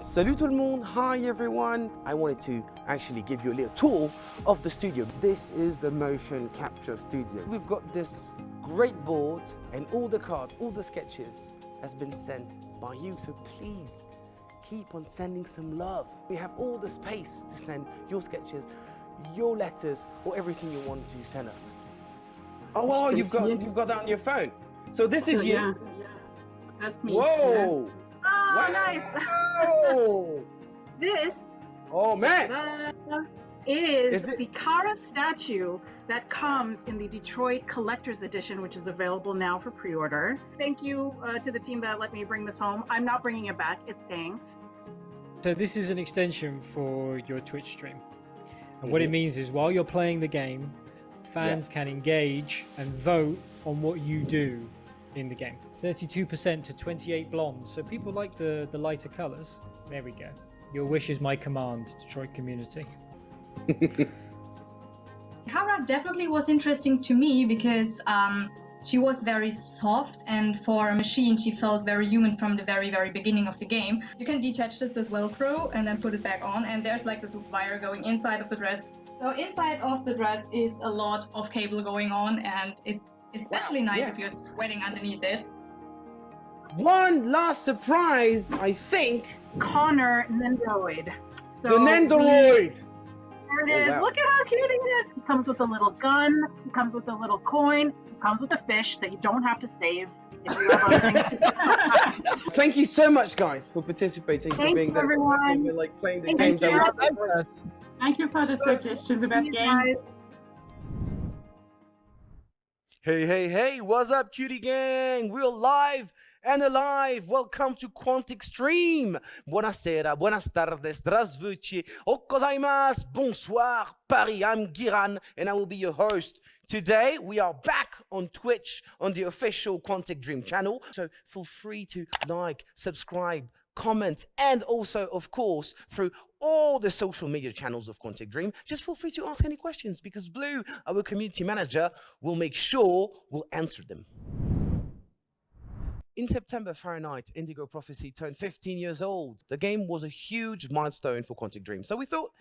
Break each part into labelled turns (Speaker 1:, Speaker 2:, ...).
Speaker 1: Salut tout le monde, hi everyone. I wanted to actually give you a little tour of the studio. This is the motion capture studio. We've got this great board and all the cards, all the sketches has been sent by you. So please keep on sending some love. We have all the space to send your sketches, your letters, or everything you want to send us. Oh, wow, you've got, you've got that on your phone. So this is you.
Speaker 2: Yeah, that's me.
Speaker 1: Whoa.
Speaker 2: Oh,
Speaker 1: wow.
Speaker 2: nice. this
Speaker 1: Oh man.
Speaker 2: uh, is,
Speaker 1: Is it-
Speaker 2: the Kara statue that comes in the Detroit Collector's Edition, which is available now for pre-order. Thank you uh, to the team that let me bring this home. I'm not bringing it back; it's staying.
Speaker 3: So this is an extension for your Twitch stream. And what it
Speaker 1: Mhm.
Speaker 3: means is while you're playing the game, fans can engage and vote on what you do in the game. 32% to 28 blonde. So people like the, the lighter colors. There we go. Your wish is my command, Detroit community.
Speaker 4: Kara definitely was interesting to me because um, she was very soft, and for a machine, she felt very human from the very, very beginning of the game. You can detach this with Velcro and then put it back on, and there's like this wire going inside of the dress. So inside of the dress is a lot of cable going on, and it's especially
Speaker 1: Wow,
Speaker 4: nice
Speaker 1: yeah.
Speaker 4: if you're sweating underneath it.
Speaker 1: One last surprise, I think.
Speaker 2: Connor Nendoroid. So
Speaker 1: the Nendoroid.
Speaker 2: There it
Speaker 1: oh,
Speaker 2: is.
Speaker 1: Oh, wow.
Speaker 2: Look at how cute he is. He comes with a little gun. He comes with a little coin. He comes with a fish that you don't have to save. You have other things to do.
Speaker 1: Thank you so much, guys, for participating, for
Speaker 2: Thank
Speaker 1: being
Speaker 2: you,
Speaker 1: there,
Speaker 2: everyone.
Speaker 1: supporting, and like playing the
Speaker 2: Thank
Speaker 1: game.
Speaker 2: you.
Speaker 1: That
Speaker 2: Thank
Speaker 1: was
Speaker 5: Thank you for the
Speaker 1: So-
Speaker 5: suggestions about
Speaker 2: You
Speaker 5: games.
Speaker 2: guys.
Speaker 1: Hey, hey, hey, what's up, cutie gang? We're live and alive. Welcome to Quantic Stream. Buonasera, buenas tardes, здравствуйте, okazaimasu, bonsoir, Paris. I'm Giran and I will be your host. Today, we are back on Twitch on the official Quantic Dream channel. So feel free to like, subscribe, comment, and also, of course, through all the social media channels of Quantic Dream. Just feel free to ask any questions because Blue, our community manager, will make sure we'll answer them. In September, Fahrenheit Indigo Prophecy turned 15 years old. The game was a huge milestone for Quantic Dream, so we thought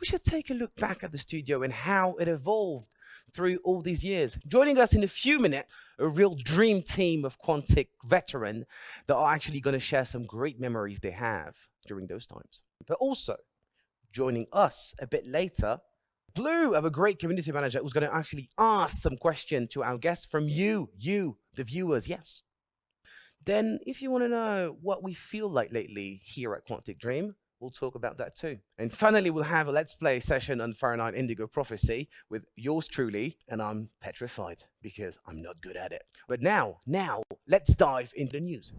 Speaker 1: we should take a look back at the studio and how it evolved through all these years. Joining us in a few minutes, a real dream team of Quantic veteran that are actually going to share some great memories they have during those times. But also, joining us a bit later, Blue, of a great community manager, who's going to actually ask some question to our guests from you, you, the viewers, yes. Then, if you want to know what we feel like lately here at Quantic Dream, we'll talk about that too. And finally, we'll have a Let's Play session on Fahrenheit Indigo Prophecy with yours truly, and I'm petrified because I'm not good at it. But now, now, let's dive into the news.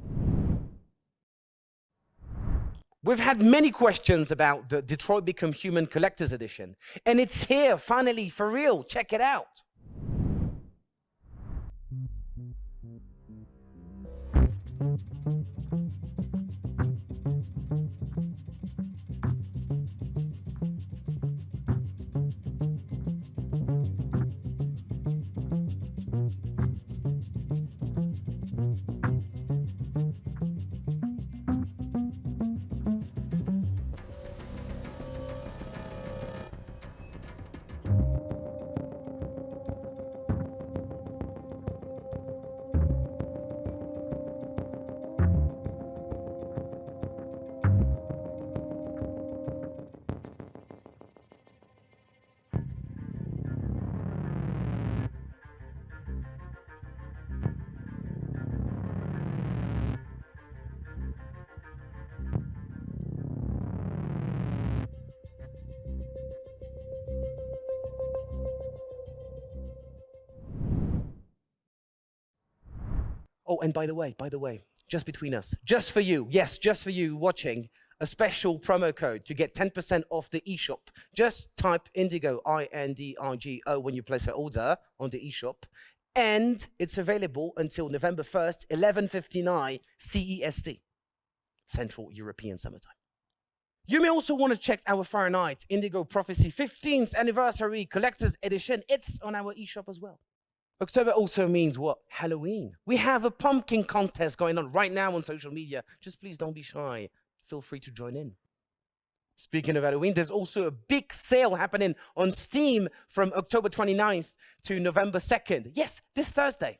Speaker 1: We've had many questions about the Detroit Become Human Collector's Edition, and it's here finally for real. Check it out. And by the way, by the way, just between us, just for you, yes, just for you watching, a special promo code to get 10% off the eShop. Just type Indigo, I-N-D-I-G-O, when you place an order on the eShop. And it's available until November 1st, 11.59 CEST, Central European Summertime. You may also want to check our Fahrenheit Indigo Prophecy 15th Anniversary Collector's Edition. It's on our eShop as well. October also means what? Halloween. We have a pumpkin contest going on right now on social media. Just please don't be shy. Feel free to join in. Speaking of Halloween, there's also a big sale happening on Steam from October 29th to November 2nd. Yes, this Thursday.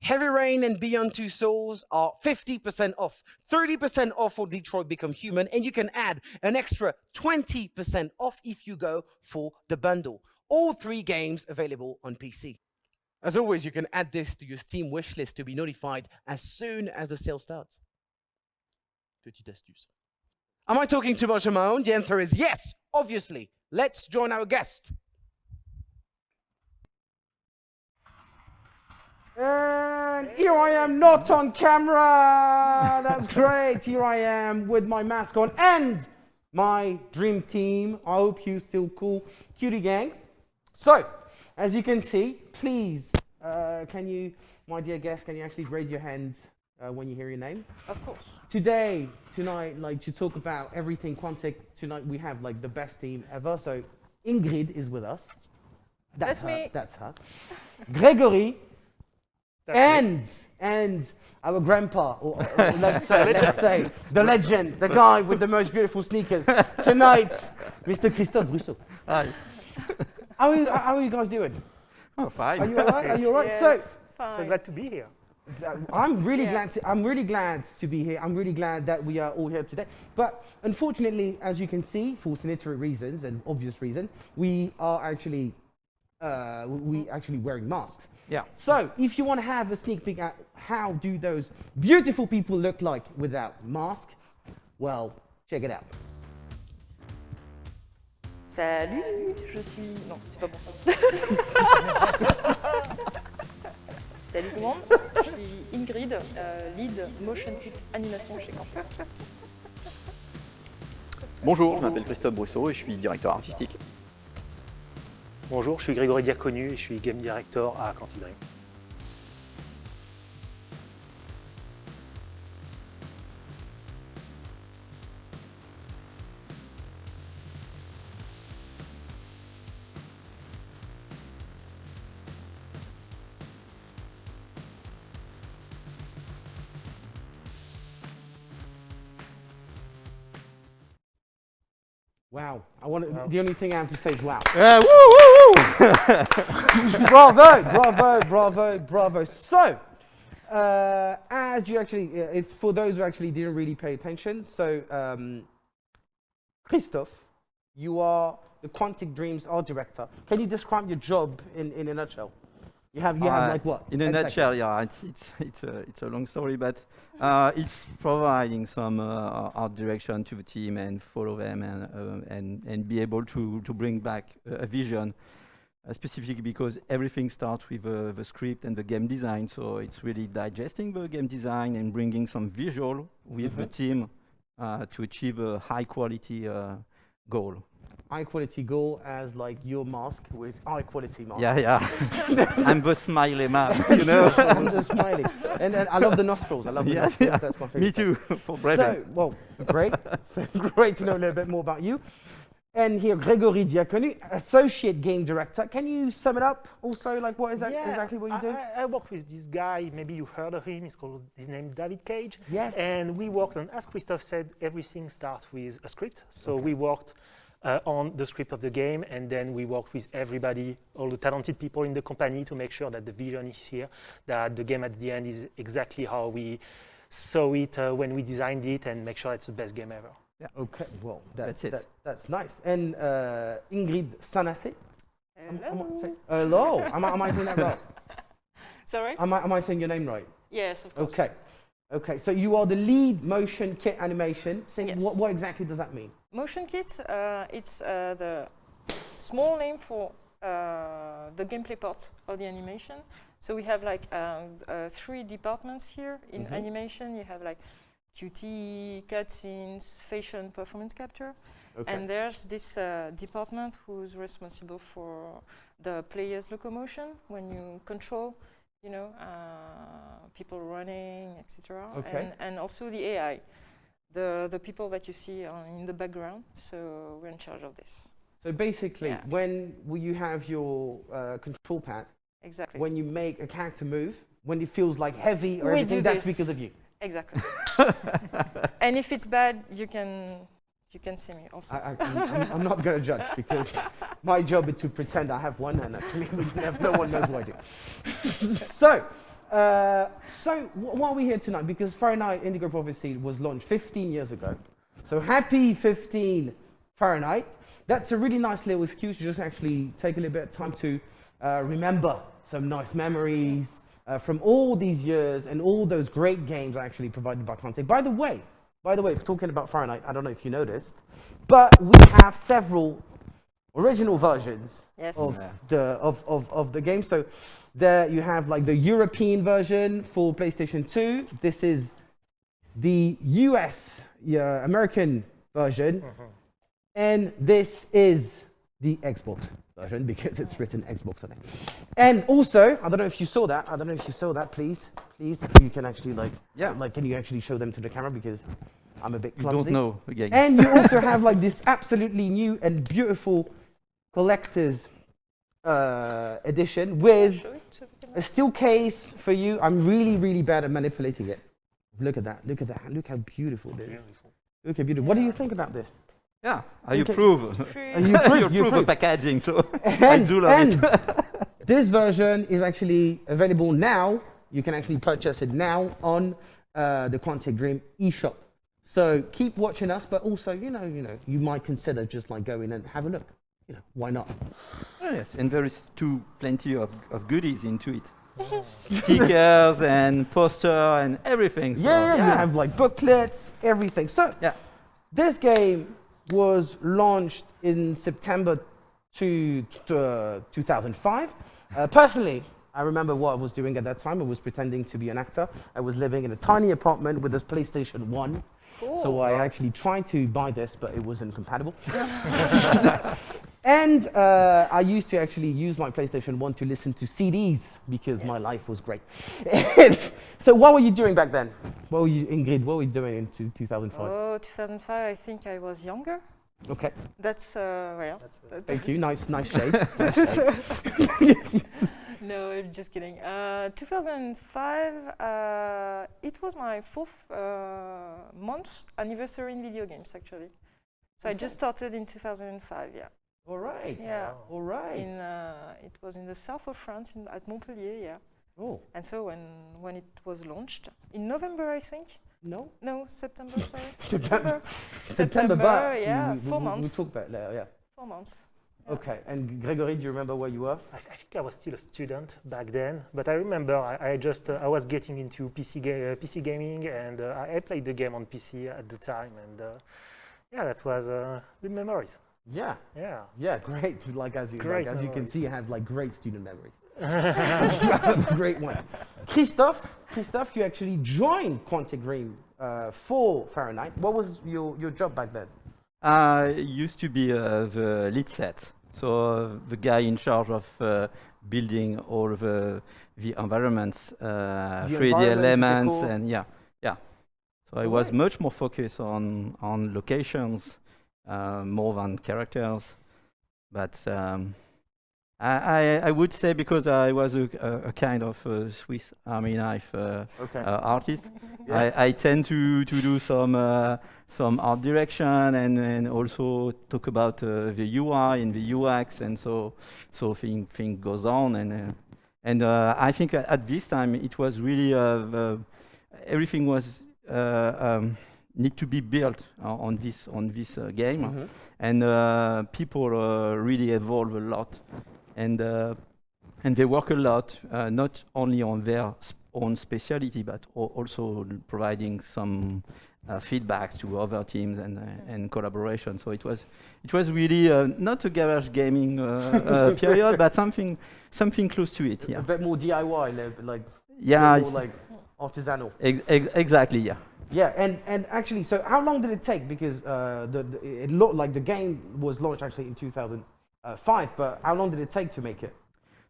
Speaker 1: Heavy Rain and Beyond Two Souls are 50% off, 30% off for Detroit Become Human, and you can add an extra 20% off if you go for the bundle. All three games available on PC. As always, you can add this to your Steam wishlist to be notified as soon as the sale starts. Petite astuce. Am I talking too much on my own? The answer is yes, obviously. Let's join our guest. And here I am, not on camera. That's great. Here I am with my mask on and my dream team. I hope you still cool, cutie gang. So, as you can see, please, uh, can you, my dear guest, can you actually raise your hand uh, when you hear your name?
Speaker 5: Of course.
Speaker 1: Today, tonight, like to talk about everything Quantic, tonight we have like the best team ever. So Ingrid is with us.
Speaker 5: That's
Speaker 1: her,
Speaker 5: me.
Speaker 1: That's her. Gregory
Speaker 6: That's me.
Speaker 1: and and our grandpa, or, or- or let's say, let's say the legend, the guy with the most beautiful sneakers. Tonight, Mr. Christophe Brusseaux.
Speaker 7: Hi.
Speaker 1: How are you, how are you guys doing?
Speaker 7: Oh, fine.
Speaker 1: Are you alright? Are you alright?
Speaker 5: Yes,
Speaker 6: So
Speaker 5: fine.
Speaker 6: glad to be here.
Speaker 1: I'm really
Speaker 5: Yeah.
Speaker 1: glad to I'm really glad to be here. I'm really glad that we are all here today. But unfortunately, as you can see, for sanitary reasons and obvious reasons, we are actually uh, we actually wearing masks.
Speaker 7: Yeah.
Speaker 1: So if you want to have a sneak peek at how do those beautiful people look like without mask, well, check it out.
Speaker 5: Salut, je suis. Non, c'est pas bon ça. Salut tout le monde, je suis Ingrid, euh, lead motion kit animation chez Quantic.
Speaker 7: Bonjour, je m'appelle Christophe Brousseau et je suis directeur artistique.
Speaker 6: Bonjour, je suis Grégory Diaconu et je suis game director à Quantic Dream.
Speaker 1: Wow. I want
Speaker 6: Wow.
Speaker 1: the only thing I have to say is wow.
Speaker 7: Uh, woo, woo, woo.
Speaker 1: bravo, bravo, bravo, bravo. So, uh, as you actually, uh, for those who actually didn't really pay attention, so um, Christophe, you are the Quantic Dreams art director. Can you describe your job in, in a nutshell? You have, you have
Speaker 7: Uh,
Speaker 1: like what?
Speaker 7: In a nutshell,
Speaker 1: seconds?
Speaker 7: yeah, it's, it's, it's, a, it's a long story, but uh, it's providing some uh, art direction to the team and follow them and, uh, and, and be able to, to bring back a, vision, uh, specifically because everything starts with uh, the script and the game design, so it's really digesting the game design and bringing some visual with the
Speaker 1: Mhm.
Speaker 7: team uh, to achieve a high quality uh, goal.
Speaker 1: High quality goal as like your mask with high quality mask.
Speaker 7: Yeah, yeah. I'm the smiley man, you know.
Speaker 1: I'm just smiling. And then I love the nostrils. I love the nostrils.
Speaker 7: yeah.
Speaker 1: That's my favorite.
Speaker 7: Me too, for breathing.
Speaker 1: So, well, great. so great to know a little bit more about you. And here, Gregory Diaconu, Associate Game Director. Can you sum it up also? Like, what is that
Speaker 6: Yeah,
Speaker 1: exactly what you do?
Speaker 6: I, I work with this guy, maybe you heard of him, he's called, his name David Cage.
Speaker 1: Yes.
Speaker 6: And we worked on, as Christophe said, everything starts with a script. So we worked uh, on the script of the game, and then we worked with everybody, all the talented people in the company to make sure that the vision is here, that the game at the end is exactly how we saw it uh, when we designed it, and make sure it's the best game ever.
Speaker 1: Okay, well, that's,
Speaker 7: That's it.
Speaker 1: That, that's nice. And uh, Ingrid Sanase. Am- am I
Speaker 5: Hello.
Speaker 1: say- Hello. am, I, am I saying that right?
Speaker 5: Sorry?
Speaker 1: Am I, am I saying your name right?
Speaker 5: Yes, of course.
Speaker 1: Okay. Okay, so you are the lead motion kit animation. Say,
Speaker 5: Yes.
Speaker 1: what, what exactly does that mean?
Speaker 5: Motion kit, uh, it's uh, the small name for uh, the gameplay part of the animation. So we have like um, uh, three departments here in
Speaker 1: Mhm.
Speaker 5: animation. You have like QT, cutscenes, facial and performance capture.
Speaker 1: Okay.
Speaker 5: And there's this uh, department who's responsible for the player's locomotion when you control, you know, uh, people running, etc.
Speaker 1: Okay.
Speaker 5: And, and also the AI, the the people that you see in the background. So we're in charge of this.
Speaker 1: So basically,
Speaker 5: Yeah.
Speaker 1: when will you have your uh, control pad,
Speaker 5: exactly.
Speaker 1: when you make a character move, when it feels like heavy or
Speaker 5: We
Speaker 1: everything, that's because of you.
Speaker 5: Exactly. and if it's bad, you can you can see me also.
Speaker 1: I, I, I'm, I'm not going to judge because my job is to pretend I have one, and actually no one knows what I do. so, uh, so wh- why are we here tonight? Because Fahrenheit Indigo Prophecy was launched 15 years ago. So happy 15 Fahrenheit. That's a really nice little excuse to just actually take a little bit of time to uh, remember some nice memories uh, from all these years and all those great games actually provided by Quantic. By the way, by the way, talking about Fahrenheit, I don't know if you noticed, but we have several original versions
Speaker 5: yes.
Speaker 1: of
Speaker 7: Yeah.
Speaker 1: the of, of, of the game. So there you have like the European version for PlayStation 2. This is the US yeah, American version, and this is the Xbox version because it's written Xbox on it. And also, I don't know if you saw that. I don't know if you saw that. Please, please, you can actually like
Speaker 7: Yeah.
Speaker 1: like can you actually show them to the camera because I'm a bit
Speaker 7: You
Speaker 1: clumsy.
Speaker 7: don't know again.
Speaker 1: And you also have like this absolutely new and beautiful collector's uh, edition with
Speaker 5: Show it to the camera.
Speaker 1: a steel case for you. I'm really, really bad at manipulating it. Look at that. Look at that. Look how beautiful it is.
Speaker 6: Beautiful.
Speaker 1: Look how beautiful. What do you think about this?
Speaker 7: Yeah, I
Speaker 1: Okay.
Speaker 7: approve.
Speaker 5: Free-
Speaker 1: Uh, you approve,
Speaker 7: you
Speaker 1: you
Speaker 7: approve
Speaker 1: approve.
Speaker 7: of packaging, so I
Speaker 1: And,
Speaker 7: do love
Speaker 1: and
Speaker 7: it.
Speaker 1: this version is actually available now. You can actually purchase it now on uh, the Quantic Dream eShop. So keep watching us, but also, you know, you know, you might consider just like going and have a look. You know, why not?
Speaker 7: Oh, yes, and there is too plenty of, of goodies into it. Stickers and poster and everything. so,
Speaker 1: Yeah, you have like booklets, everything. So
Speaker 7: Yeah.
Speaker 1: this game was launched in September to, to, uh, 2005. Uh, personally, I remember what I was doing at that time. I was pretending to be an actor. I was living in a tiny apartment with a PlayStation 1.
Speaker 5: Cool.
Speaker 1: So I actually tried to buy this, but it wasn't compatible. and uh, I used to actually use my PlayStation 1 to listen to CDs because my life was great. so what were you doing back then? What were you, Ingrid, what were you doing in 2005?
Speaker 5: Oh, 2005. I think I was younger.
Speaker 1: Okay,
Speaker 5: That's uh, well.
Speaker 6: That's, uh,
Speaker 1: thank you. Nice, nice shade. Nice shade.
Speaker 5: no, I'm just kidding. Uh, 2005. Uh, it was my fourth uh, month anniversary in video games, actually. So I just started in 2005. Yeah.
Speaker 1: All right.
Speaker 5: Yeah.
Speaker 1: All right.
Speaker 5: In uh, it was in the south of France, in, at Montpellier. Yeah.
Speaker 1: oh,
Speaker 5: And so when when it was launched in November, I think.
Speaker 1: no.
Speaker 5: No, September. Sorry.
Speaker 1: September.
Speaker 5: September,
Speaker 1: September, but
Speaker 5: yeah,
Speaker 1: we, we,
Speaker 5: four
Speaker 1: we,
Speaker 5: months.
Speaker 1: We'll talk about that, yeah.
Speaker 5: Four months. Yeah.
Speaker 1: Okay, and Gregory, do you remember where you were?
Speaker 6: I, I think I was still a student back then, but I remember I, I just uh, I was getting into PC ga- uh, PC gaming, and uh, I, I played the game on PC at the time, and uh, yeah, that was uh, good memories.
Speaker 1: Yeah,
Speaker 6: Yeah.
Speaker 1: yeah, great. Like as you, like,
Speaker 6: Great
Speaker 1: as you can see, you have like great student memories. great one. Christophe, Christophe, you actually joined Quantic Dream uh, for Fahrenheit. What was your, your job back then?
Speaker 7: I used to be uh, the lead set, so uh, the guy in charge of uh, building all the the environments, uh,
Speaker 1: The
Speaker 7: 3D
Speaker 1: environments,
Speaker 7: elements, and yeah, yeah. So I was
Speaker 1: Alright.
Speaker 7: much more focused on on locations uh, more than characters, but. Um, I, I, I would say because I was a, a, a kind of uh, Swiss Army knife uh,
Speaker 1: Okay.
Speaker 7: uh, artist,
Speaker 1: Yeah.
Speaker 7: I, I tend to, to do some uh, some art direction and, and also talk about uh, the UI and the UX and so so thing thing goes on and uh, and uh, I think at, at this time it was really uh, the, everything was uh, um, need to be built uh, on this on this uh, game.
Speaker 1: Mhm.
Speaker 7: and uh, people uh, really evolve a lot. And uh, and they work a lot uh, not only on their sp- own specialty but also providing some uh, feedbacks to other teams and uh, and collaboration. So it was it was really uh, not a garage gaming uh, uh, period but something something close to it
Speaker 1: A
Speaker 7: yeah
Speaker 1: bit more DIY, like,
Speaker 7: yeah
Speaker 1: a more like artisanal.
Speaker 7: ex- ex- exactly yeah
Speaker 1: Yeah, and, and actually, so how long did it take? Because uh, the, the, it looked like the game was launched actually in 2005, but how long did it take to make it?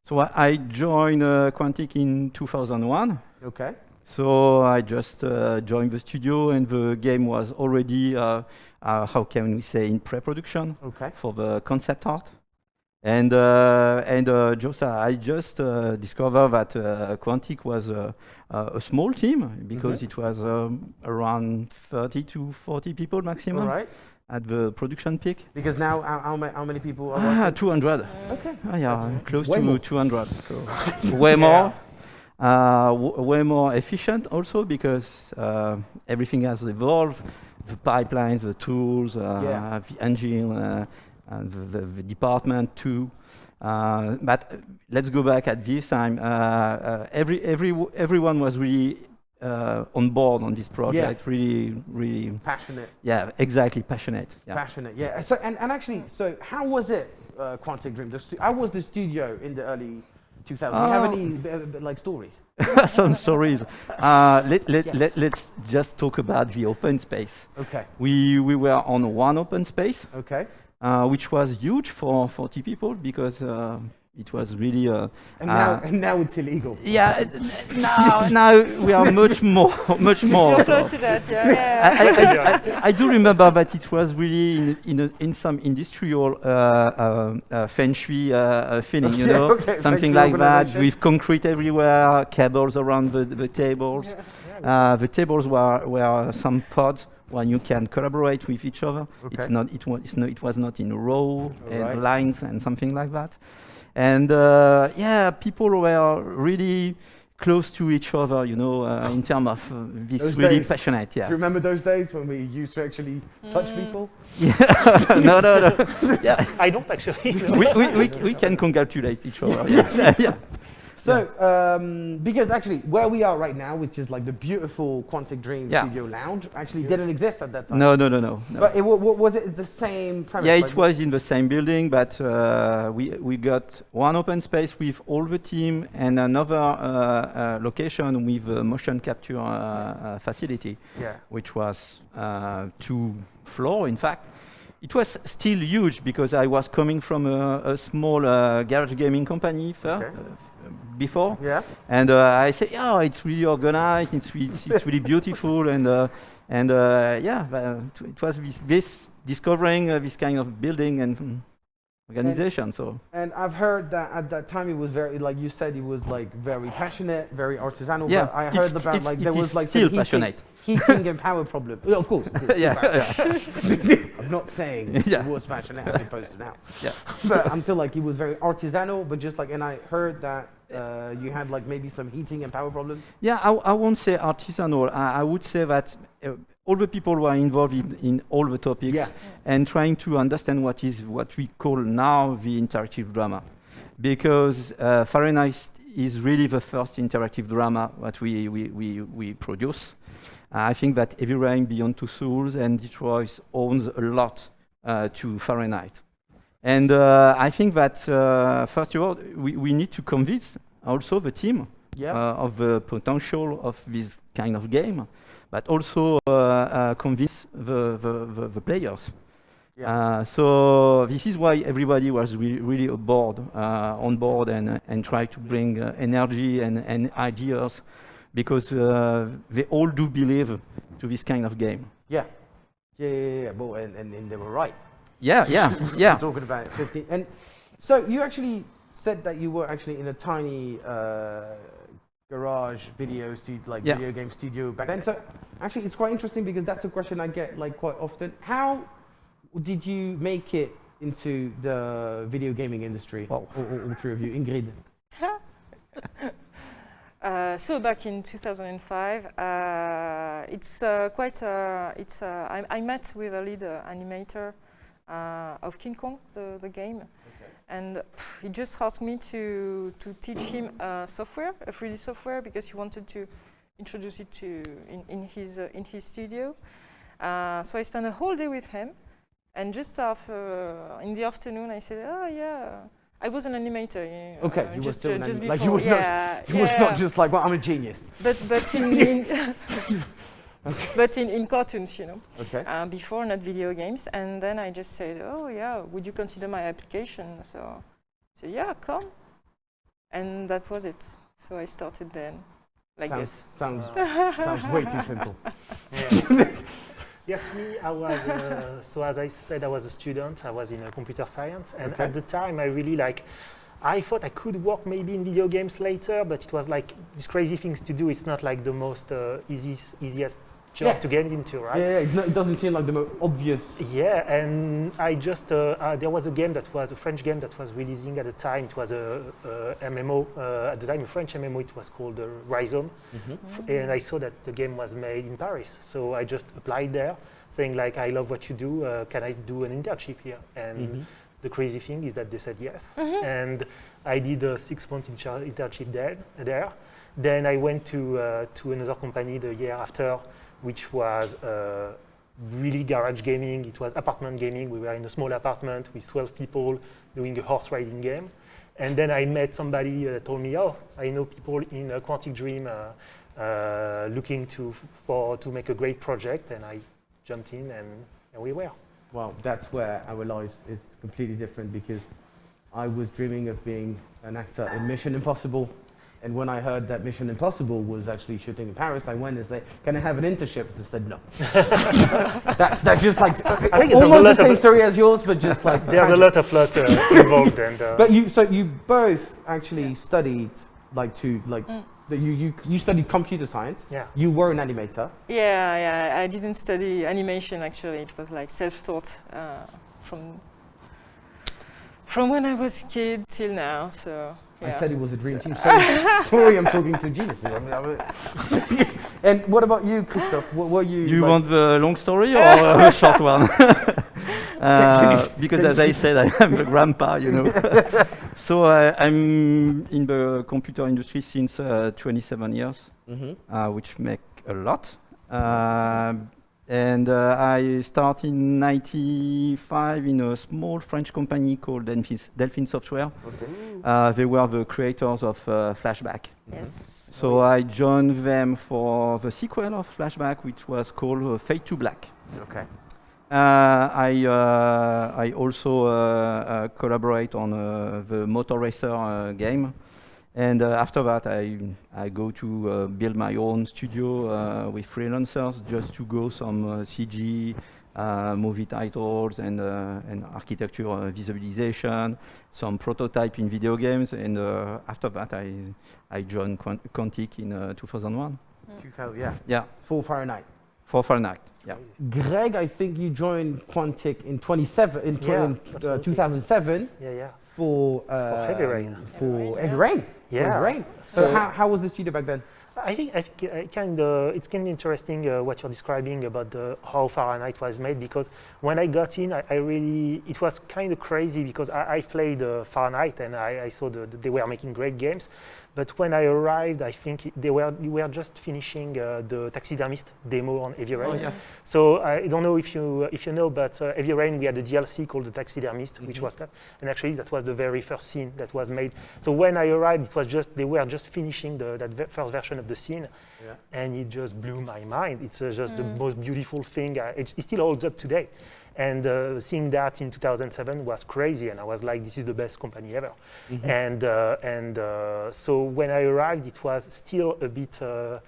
Speaker 7: so I, I joined uh, Quantic in 2001
Speaker 1: Okay.
Speaker 7: So I just uh, joined the studio, and the game was already, uh, uh, how can we say, in pre-production
Speaker 1: Okay.
Speaker 7: for the concept art. And uh, and uh, Josa, I just uh, discovered that uh, Quantic was uh, uh, a small team because it was um, around 30 to 40 people maximum
Speaker 1: right.
Speaker 7: at the production peak.
Speaker 1: Because now, how, how, ma- how many people are
Speaker 7: Ah,
Speaker 1: working?
Speaker 7: 200.
Speaker 1: Okay.
Speaker 7: Ah, yeah,
Speaker 1: That's
Speaker 7: close to
Speaker 1: more.
Speaker 7: 200. So way more. Uh, w- way more efficient also because uh, everything has evolved. The pipelines, the tools, uh,
Speaker 1: Yeah.
Speaker 7: the engine, uh, and the, the, the department too. Uh, but let's go back at this time. Uh, uh, every, every, everyone was really uh, on board on this project. yeah. Really, really,
Speaker 1: Passionate.
Speaker 7: yeah, exactly passionate. Yeah.
Speaker 1: Passionate. Yeah. So and, and actually, so how was it, uh, Quantic Dream? The how was the studio in the early 2000s? Do you have
Speaker 7: Oh.
Speaker 1: any like stories?
Speaker 7: Some stories. Uh, let, let,
Speaker 1: Yes.
Speaker 7: let, let's just talk about the open space.
Speaker 1: Okay.
Speaker 7: We, we were on one open space,
Speaker 1: Okay.
Speaker 7: Uh, which was huge for 40 people because uh, it was really. Uh,
Speaker 1: And now,
Speaker 7: Uh,
Speaker 1: and now it's illegal.
Speaker 7: yeah, now, now we are much more, much more.
Speaker 5: You're
Speaker 7: so-
Speaker 5: close to that, yeah.
Speaker 7: I,
Speaker 5: yeah.
Speaker 7: I, I, I do remember that it was really in, in, a, in some industrial uh, uh, uh, feng shui uh, uh, feeling, you know,
Speaker 1: okay,
Speaker 7: something like that, with concrete everywhere, cables around the, the tables. Uh, the tables were, were some pods when you can collaborate with each other. It's not, it, was, no, it was not in a row and
Speaker 1: Alright.
Speaker 7: lines and something like that. And uh, yeah, people were really close to each other, you know, uh, in terms of uh, this
Speaker 1: Those
Speaker 7: really
Speaker 1: days.
Speaker 7: passionate. Yeah.
Speaker 1: Do you remember those days when we used to actually touch
Speaker 5: Mm.
Speaker 1: people?
Speaker 7: Yeah. no, no, no. Yeah.
Speaker 6: I don't actually.
Speaker 7: we, we, we, we can congratulate each other. Yeah. yeah.
Speaker 1: So, um, because actually, where we are right now, which is like the beautiful Quantic Dream
Speaker 7: Yeah.
Speaker 1: Studio Lounge, actually didn't exist at that time.
Speaker 7: No, no, no, no. no.
Speaker 1: But it, wa- wa- was it the same premise?
Speaker 7: Yeah,
Speaker 1: like
Speaker 7: it was in the same building, but uh, we we got one open space with all the team and another uh, uh, location with a motion capture uh, uh, facility,
Speaker 1: Yeah.
Speaker 7: which was uh, two floor. In fact, it was still huge because I was coming from a, a small uh, garage gaming company
Speaker 1: Okay.
Speaker 7: Before,
Speaker 1: Yeah.
Speaker 7: and uh, I say, "Yeah, it's really organized. It's re- it's, it's really beautiful." And uh, and uh, yeah, uh, it was this, this discovering uh, this kind of building and organization. so
Speaker 1: And I've heard that at that time it was very, like you said, it was like very passionate, very artisanal.
Speaker 7: yeah,
Speaker 1: But I heard about
Speaker 7: it's-
Speaker 1: like there was like
Speaker 7: still
Speaker 1: heating,
Speaker 7: passionate.
Speaker 1: heating and power problem. Yeah, of course. of course,
Speaker 7: yeah, yeah.
Speaker 1: I'm not saying
Speaker 7: Yeah.
Speaker 1: it was passionate as opposed to now.
Speaker 7: Yeah.
Speaker 1: but I'm still like it was very artisanal, but just like, and I heard that uh, you had like maybe some heating and power problems.
Speaker 7: Yeah, I, I won't say artisanal. I, I would say that uh, all the people who are involved in, in all the topics
Speaker 1: Yeah.
Speaker 7: and trying to understand what is what we call now the interactive drama, because uh, Fahrenheit is really the first interactive drama that we we we, we produce. I think that Heavy Rain, Beyond Two Souls, and Detroit owns a lot uh, to Fahrenheit. And uh, I think that uh, first of all, we, we need to convince also the team uh, of the potential of this kind of game, but also uh, uh, convince the, the, the, the players.
Speaker 1: Yeah.
Speaker 7: Uh, so this is why everybody was re- really aboard, uh, on board, and and try to bring uh, energy and, and ideas, because uh, they all do believe to this kind of game.
Speaker 1: yeah. Yeah, yeah, yeah. Well, and, and, and they were right.
Speaker 7: Yeah, yeah, yeah.
Speaker 1: talking about 15. And so you actually said that you were actually in a tiny uh, garage video studio, like
Speaker 7: Yeah.
Speaker 1: video game studio back then. So actually, it's quite interesting because that's a question I get like quite often. How did you make it into the video gaming industry?
Speaker 7: Wow.
Speaker 1: All, all, all three of you, Ingrid.
Speaker 5: Uh, so back in 2005, uh, it's uh, quite. Uh, it's. Uh, I, I met with a lead uh, animator uh, of King Kong, the, the game, and he just asked me to to teach him uh, software, a 3D software, because he wanted to introduce it to in, in his uh, in his studio. Uh, so I spent a whole day with him, and just after in the afternoon, I said, "Oh yeah." I was an animator. you know,
Speaker 1: Okay,
Speaker 5: uh,
Speaker 1: you were
Speaker 5: just,
Speaker 1: still
Speaker 5: uh,
Speaker 1: an
Speaker 5: just
Speaker 1: anim- like you were not-
Speaker 5: yeah,
Speaker 1: was not just like, well, I'm a genius.
Speaker 5: But but in, in but in, in cartoons, you know,
Speaker 1: Okay.
Speaker 5: uh, before not video games, and then I just said, oh yeah, would you consider my application? So, so yeah, come, and that was it. So I started then, like
Speaker 1: sounds,
Speaker 5: this.
Speaker 1: sounds, sounds way too simple.
Speaker 6: Yeah, to me, I was, uh, so as I said, I was a student, I was in uh, computer science, and
Speaker 1: Okay.
Speaker 6: at the time I really like, I thought I could work maybe in video games later, but it was like these crazy things to do. It's not like the most uh, easiest, easiest job
Speaker 1: Yeah.
Speaker 6: to get into, right?
Speaker 1: Yeah, yeah, it doesn't seem like the most obvious.
Speaker 6: Yeah, and I just uh, uh, there was a game that was a French game that was releasing at the time. It was a, a MMO uh, at the time, a French MMO. It was called uh, Ryzom, F- and I saw that the game was made in Paris. So I just applied there, saying like, "I love what you do. Uh, can I do an internship here?" And
Speaker 1: Mm-hmm.
Speaker 6: the crazy thing is that they said yes, and I did a six-month internship there. There, then I went to uh, to another company the year after, which was. Uh, really garage gaming. It was apartment gaming. We were in a small apartment with 12 people doing a horse riding game. And then I met somebody uh, that told me, oh, I know people in uh, Quantic Dream uh, uh, looking to, for, to make a great project. And I jumped in and, and we were.
Speaker 1: Well, that's where our lives is completely different because I was dreaming of being an actor in Mission Impossible. And when I heard that Mission Impossible was actually shooting in Paris, I went and said, "Can I have an internship?" They said no. that's that's just like
Speaker 6: I think
Speaker 1: almost the same story as yours, but just like
Speaker 6: There's a lot of luck uh, involved. And, uh,
Speaker 1: But you, so you both actually studied like to like
Speaker 5: Mm.
Speaker 1: you you you studied computer science.
Speaker 6: yeah.
Speaker 1: You were an animator.
Speaker 5: Yeah, yeah. I didn't study animation actually. It was like self-taught uh, from from when I was a kid till now. So yeah.
Speaker 1: I said it was a dream team. So sorry, I'm talking to geniuses. I mean, I'm a- and what about you, Christophe? What were you?
Speaker 7: You
Speaker 1: like-
Speaker 7: want the long story or a short one? Uh, because as I said, I am a grandpa, you know. so uh, I'm in the computer industry since uh, 27 years,
Speaker 1: Mhm.
Speaker 7: uh, which make a lot. And uh, I started in 95 in a small French company called Delphine, Delphine Software. Uh, they were the creators of uh, Flashback.
Speaker 5: Yes.
Speaker 7: So I joined them for the sequel of Flashback, which was called uh, Fade to Black.
Speaker 1: Okay.
Speaker 7: Uh, I uh, I also uh, uh, collaborate on uh, the Motor Racer uh, game, and uh, after that I I go to uh, build my own studio uh, with freelancers just to go some uh, CG. Uh, movie titles and uh, and architecture uh, visualization, some prototype in video games, and uh, after that I I joined Quant- Quantic in uh, 2001.
Speaker 1: 2000, yeah.
Speaker 7: Yeah,
Speaker 1: Full Fahrenheit.
Speaker 7: for Fahrenheit. Yeah.
Speaker 1: Greg, I think you joined Quantic in 27 in,
Speaker 6: Yeah,
Speaker 1: in, uh,
Speaker 6: absolutely.
Speaker 1: 2007
Speaker 6: Yeah, yeah.
Speaker 1: for uh,
Speaker 6: Heavy Rain.
Speaker 1: For Heavy Rain. For
Speaker 6: Yeah.
Speaker 1: Rain. So,
Speaker 6: So-
Speaker 1: how, how was the studio back then?
Speaker 6: I think I think uh, kind of it's kind of interesting uh, what you're describing about the, how Fahrenheit was made because when I got in, I, I really it was kind of crazy because I, I played uh, Fahrenheit and I, I saw that they were making great games, but when I arrived, I think they were they were just finishing uh, the Taxidermist demo on Heavy Rain.
Speaker 7: Oh, yeah.
Speaker 6: So I don't know if you if you know, but uh, Heavy Rain we had a DLC called the Taxidermist, which was that, and actually that was the very first scene that was made. So when I arrived, it was just they were just finishing the, that ve- first version of the scene,
Speaker 1: Yeah.
Speaker 6: and it just blew my mind. It's uh, just the most beautiful thing. Uh, it, it still holds up today. And uh, seeing that in 2007 was crazy, and I was like, "This is the best company ever." And uh, and uh, so when I arrived, it was still a bit uh,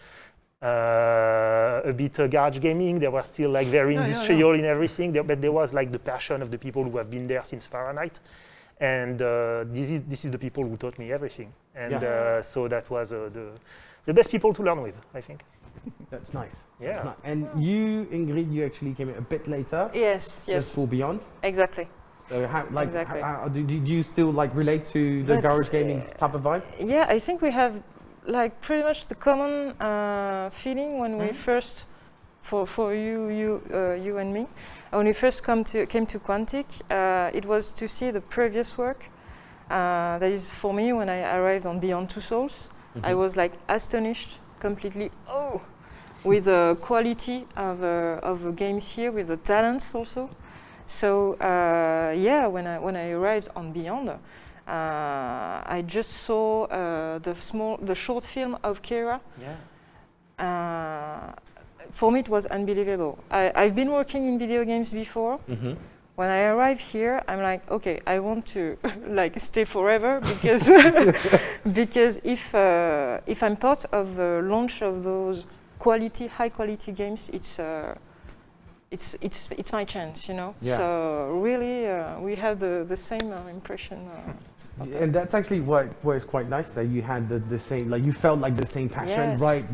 Speaker 6: uh, a bit uh, garage gaming. They were still like very
Speaker 7: Yeah, yeah,
Speaker 6: industrial in everything, there, but there was like the passion of the people who have been there since Fahrenheit. And uh, this is this is the people who taught me everything. And
Speaker 1: Yeah.
Speaker 6: uh, so that was uh, the the best people to learn with, I think.
Speaker 1: That's nice.
Speaker 6: Yeah.
Speaker 1: That's nice. And you, Ingrid, you actually came in a bit later.
Speaker 5: Yes,
Speaker 1: Just
Speaker 5: yes,
Speaker 1: for Beyond.
Speaker 5: exactly.
Speaker 1: So how, like,
Speaker 5: Exactly.
Speaker 1: how, how, do, do you still like relate to the
Speaker 5: That's,
Speaker 1: garage gaming type of vibe?
Speaker 5: Yeah, I think we have like pretty much the common uh, feeling when we
Speaker 6: Mhm.
Speaker 5: first, for for you you uh, you and me, when we first come to came to Quantic, uh, it was to see the previous work. Uh, that is for me when I arrived on Beyond Two Souls, I was like astonished completely. Oh, with the quality of uh, of the games here, with the talents also. So uh, yeah, when I when I arrived on Beyond, uh, I just saw uh, the small the short film of Kara.
Speaker 6: Yeah.
Speaker 5: Uh, for me, it was unbelievable. I, I've been working in video games before.
Speaker 1: Mm-hmm.
Speaker 5: When I arrive here, I'm like, okay, I want to like stay forever because because if uh, if I'm part of the launch of those quality, high quality games, it's uh, it's it's it's my chance, you know.
Speaker 1: Yeah.
Speaker 5: So really, uh, we have the the same uh, impression. Uh,
Speaker 1: And that's actually what what is quite nice that you had the, the same like you felt like the same passion
Speaker 5: Yes.
Speaker 1: right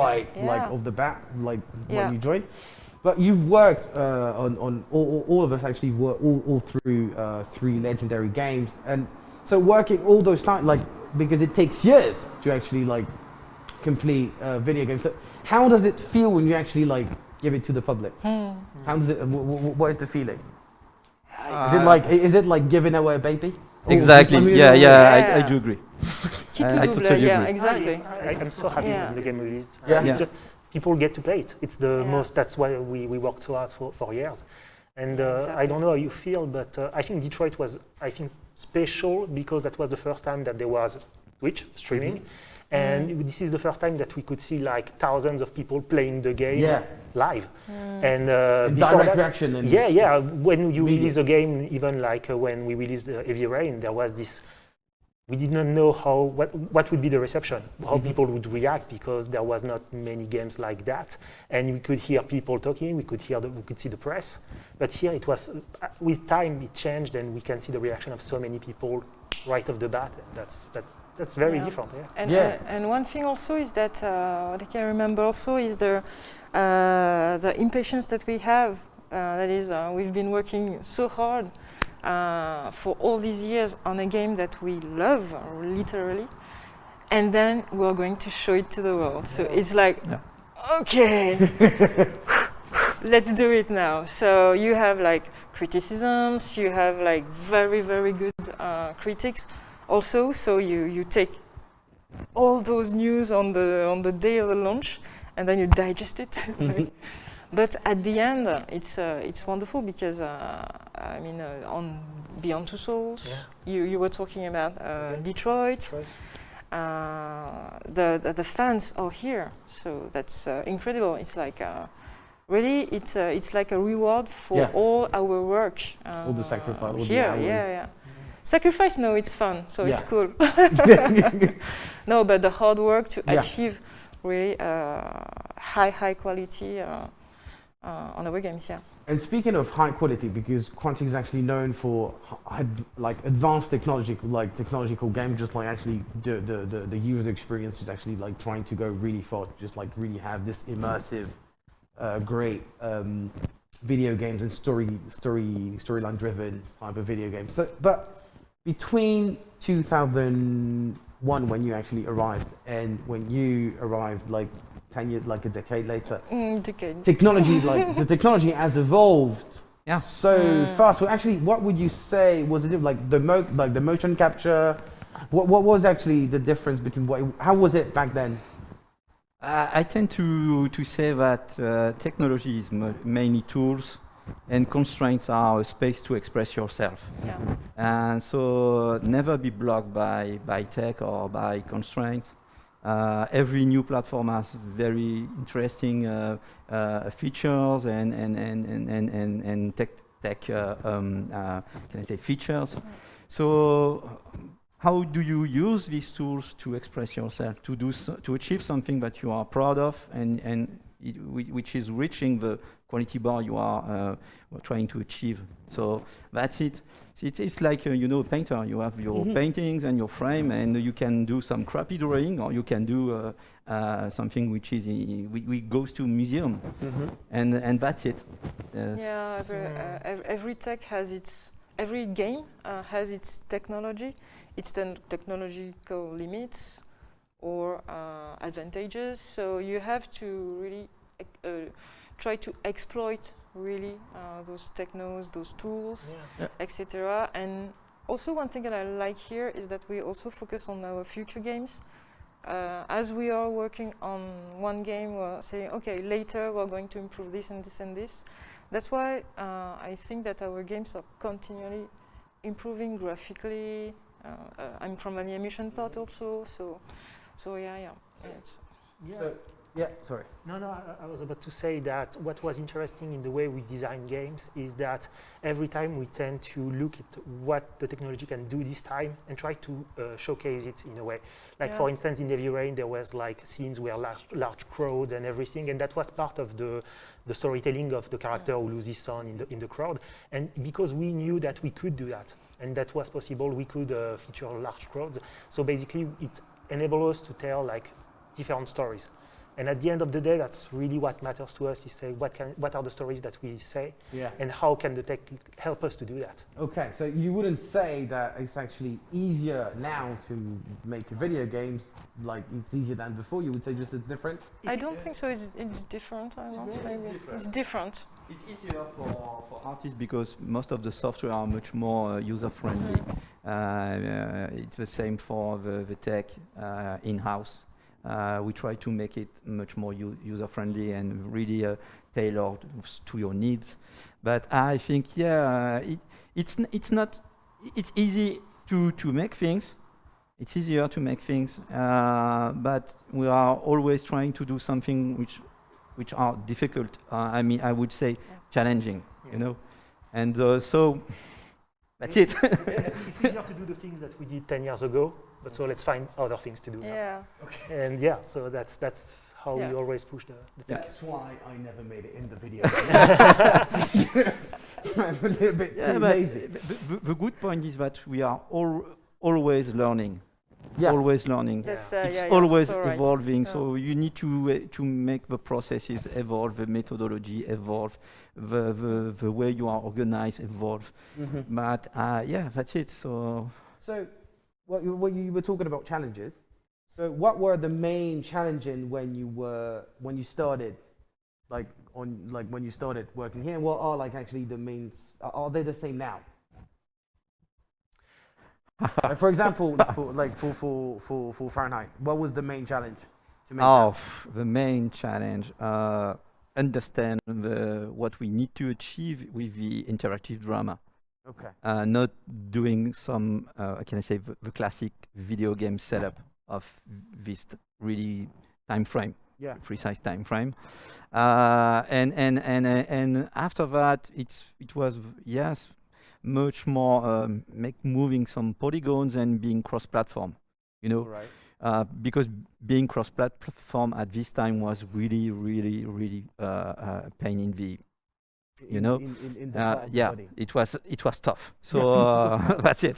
Speaker 1: right like
Speaker 5: Yeah.
Speaker 1: off the bat like
Speaker 5: Yeah.
Speaker 1: when you joined. But you've worked uh, on on all, all- all of us actually work all, all through uh, three legendary games and so working all those time like because it takes years to actually like complete uh, video games. So how does it feel when you actually like give it to the public?
Speaker 5: hmm.
Speaker 1: How does it? wh- wh- what is the feeling? Is
Speaker 7: Uh,
Speaker 1: it like is it like giving away a baby?
Speaker 7: Exactly.
Speaker 1: I mean,
Speaker 7: yeah,
Speaker 1: uh,
Speaker 7: yeah, I, I do agree. I-
Speaker 5: to
Speaker 7: I
Speaker 5: double,
Speaker 7: totally
Speaker 5: yeah,
Speaker 7: agree.
Speaker 5: exactly.
Speaker 6: I, I, am so happy
Speaker 5: Yeah.
Speaker 6: when the game released.
Speaker 1: Yeah.
Speaker 6: Uh,
Speaker 7: Yeah.
Speaker 6: Just people get to play it. It's the
Speaker 5: Yeah.
Speaker 6: most. That's why we, we worked so hard for, for years. And
Speaker 5: Yeah,
Speaker 6: uh, I don't know how you feel, but uh, I think Detroit was I think special because that was the first time that there was Twitch streaming,
Speaker 1: Mm-hmm.
Speaker 6: and this is the first time that we could see like thousands of people playing the game
Speaker 1: Yeah.
Speaker 6: live.
Speaker 5: Mm.
Speaker 6: And uh,
Speaker 1: And direct
Speaker 6: that,
Speaker 1: reaction
Speaker 6: yeah, yeah. When you
Speaker 1: media.
Speaker 6: release a game, even like uh, when we released uh, Heavy Rain, there was this. We did not know how what what would be the reception, how
Speaker 1: Mhm.
Speaker 6: people would react because there was not many games like that, and we could hear people talking, we could hear the, we could see the press, but here it was uh, with time it changed, and we can see the reaction of so many people right off the bat. That's that that's very
Speaker 5: Yeah.
Speaker 6: different. Yeah.
Speaker 5: And,
Speaker 1: Yeah.
Speaker 5: uh, and one thing also is that uh, what I can remember also is the uh, the impatience that we have. Uh, that is, uh, we've been working so hard uh, for all these years on a game that we love, literally, and then we're going to show it to the world. So it's like,
Speaker 7: Yeah.
Speaker 5: okay, let's do it now. So you have like criticisms, you have like very very good uh, critics also. So you you take all those news on the on the day of the launch, and then you digest it. but at the end, uh, it's uh, it's wonderful because uh, I mean uh, on Beyond Two Souls,
Speaker 6: Yeah.
Speaker 5: you you were talking about uh,
Speaker 6: Okay.
Speaker 5: Detroit.
Speaker 6: Detroit.
Speaker 5: Uh, the, the the fans are here, so that's uh, incredible. It's like. Uh, Really, it's uh, it's like a reward for
Speaker 1: Yeah.
Speaker 5: all our work. Uh,
Speaker 1: All the sacrifice, all the
Speaker 5: here,
Speaker 1: hours.
Speaker 5: yeah, yeah. Sacrifice, no, it's fun, so it's cool. no, but the hard work to
Speaker 1: Yeah.
Speaker 5: achieve really uh, high, high quality uh, uh, on our games, yeah.
Speaker 1: And speaking of high quality, because Quantic is actually known for like advanced technological, like technological game, just like actually the, the, the, the user experience is actually like trying to go really far, just like really have this immersive, uh, great um, video games and story story storyline driven type of video games. So, but between 2001 when you actually arrived and when you arrived like 10 years, like a decade later,
Speaker 5: Mm, decade.
Speaker 1: technology like the technology has evolved
Speaker 7: Yeah.
Speaker 1: so
Speaker 5: Mm.
Speaker 1: fast so actually what would you say was it like the mo- like the motion capture what, what was actually the difference between what how was it back then
Speaker 7: I I tend to, to say that uh, technology is mo- mainly tools and constraints are a space to express yourself.
Speaker 5: Yeah.
Speaker 7: And so never be blocked by, by tech or by constraints. Uh, every new platform has very interesting uh, uh, features and, and, and, and, and, and, and tech, tech uh, um, uh, can I say features. So how do you use these tools to express yourself, to, do so, to achieve something that you are proud of and, and it, which is reaching the quality bar you are uh, trying to achieve. So that's it. It's, it's like, uh, you know, a painter. You have your
Speaker 1: Mhm.
Speaker 7: paintings and your frame, and you can do some crappy drawing, or you can do uh, uh, something which is i- we, we goes to museum, and and that's it. Uh,
Speaker 5: Yeah, every, uh, every tech has its, every game uh, has its technology, its ten- technological limits or uh, advantages. So you have to really ec- uh, try to exploit really uh, those technos, those tools, etc. And also one thing that I like here is that we also focus on our future games. Uh, as we are working on one game, we're saying, okay, later we're going to improve this and this and this. That's why uh, I think that our games are continually improving graphically. Uh, uh, I'm from an animation part also, so so yeah, yeah. yeah,
Speaker 1: So Yeah, sorry.
Speaker 6: No, no, I, I was about to say that what was interesting in the way we design games is that every time we tend to look at what the technology can do this time and try to uh, showcase it in a way. Like
Speaker 5: Yeah.
Speaker 6: for instance, in Heavy Rain, there was like scenes where large, large crowds and everything, and that was part of the, the storytelling of the character who loses son in the, in the crowd. And because we knew that we could do that, and that was possible, we could uh, feature large crowds. So basically, it enabled us to tell like different stories. And at the end of the day, that's really what matters to us is say what, can, what are the stories that we say
Speaker 1: Yeah.
Speaker 6: and how can the tech help us to do that.
Speaker 1: Okay, so you wouldn't say that it's actually easier now to make video games, like it's easier than before. You would say just it's different.
Speaker 5: I don't think so. It's, it's different. I don't know. Maybe it's different.
Speaker 7: It's easier for, for artists because most of the software are much more uh, user friendly. Uh, uh, it's the same for the, the tech uh, in-house. Uh, we try to make it much more user friendly and really uh, tailored to your needs. But I think, yeah, uh, it, it's, n- it's not, it's easy to, to make things. It's easier to make things, uh, but we are always trying to do something which which are difficult. Uh, I mean, I would say challenging,
Speaker 6: Yeah.
Speaker 7: you know. And uh, so that's it.
Speaker 6: it's easier to do the things that we did 10 years ago, but so let's find other things to do now.
Speaker 5: Yeah.
Speaker 6: And yeah, so that's, that's how
Speaker 5: Yeah.
Speaker 6: we always push the, the tech.
Speaker 1: That's why I never made it in the video. I'm a little bit
Speaker 7: Yeah,
Speaker 1: too
Speaker 7: but
Speaker 1: lazy.
Speaker 7: the, the- the good point is that we are all always learning.
Speaker 1: Yeah.
Speaker 7: Always learning.
Speaker 5: Yes, uh,
Speaker 7: it's
Speaker 5: yeah,
Speaker 7: always
Speaker 5: so right.
Speaker 7: evolving,
Speaker 5: Yeah.
Speaker 7: so you need to uh, to make the processes evolve, the methodology evolve, the the, the way you are organized evolve.
Speaker 1: Mhm.
Speaker 7: But uh, yeah, that's it. So
Speaker 1: So, what you, what you were talking about challenges. So, what were the main challenging when you were when you started, like on like when you started working here? And what are like actually the main? Are, are they the same now? Like, for example, for like for, for for for Fahrenheit, what was the main challenge to make?
Speaker 7: Oh, the main challenge, uh, understand the, what we need to achieve with the interactive drama.
Speaker 1: Okay.
Speaker 7: Uh, not doing some, uh, can I say, the, the classic video game setup of this really time frame,
Speaker 1: Yeah.
Speaker 7: precise time frame. Uh, and and and uh, and after that, it's it was yes, much more um, make moving some polygons and being cross-platform. You know,
Speaker 1: Right.
Speaker 7: uh, because being cross-platform at this time was really, really, really uh, uh, pain in the you
Speaker 1: In-
Speaker 7: know,
Speaker 1: in, in, in the
Speaker 7: uh,
Speaker 1: part of the
Speaker 7: yeah,
Speaker 1: body.
Speaker 7: it was it was tough. So uh, that's it.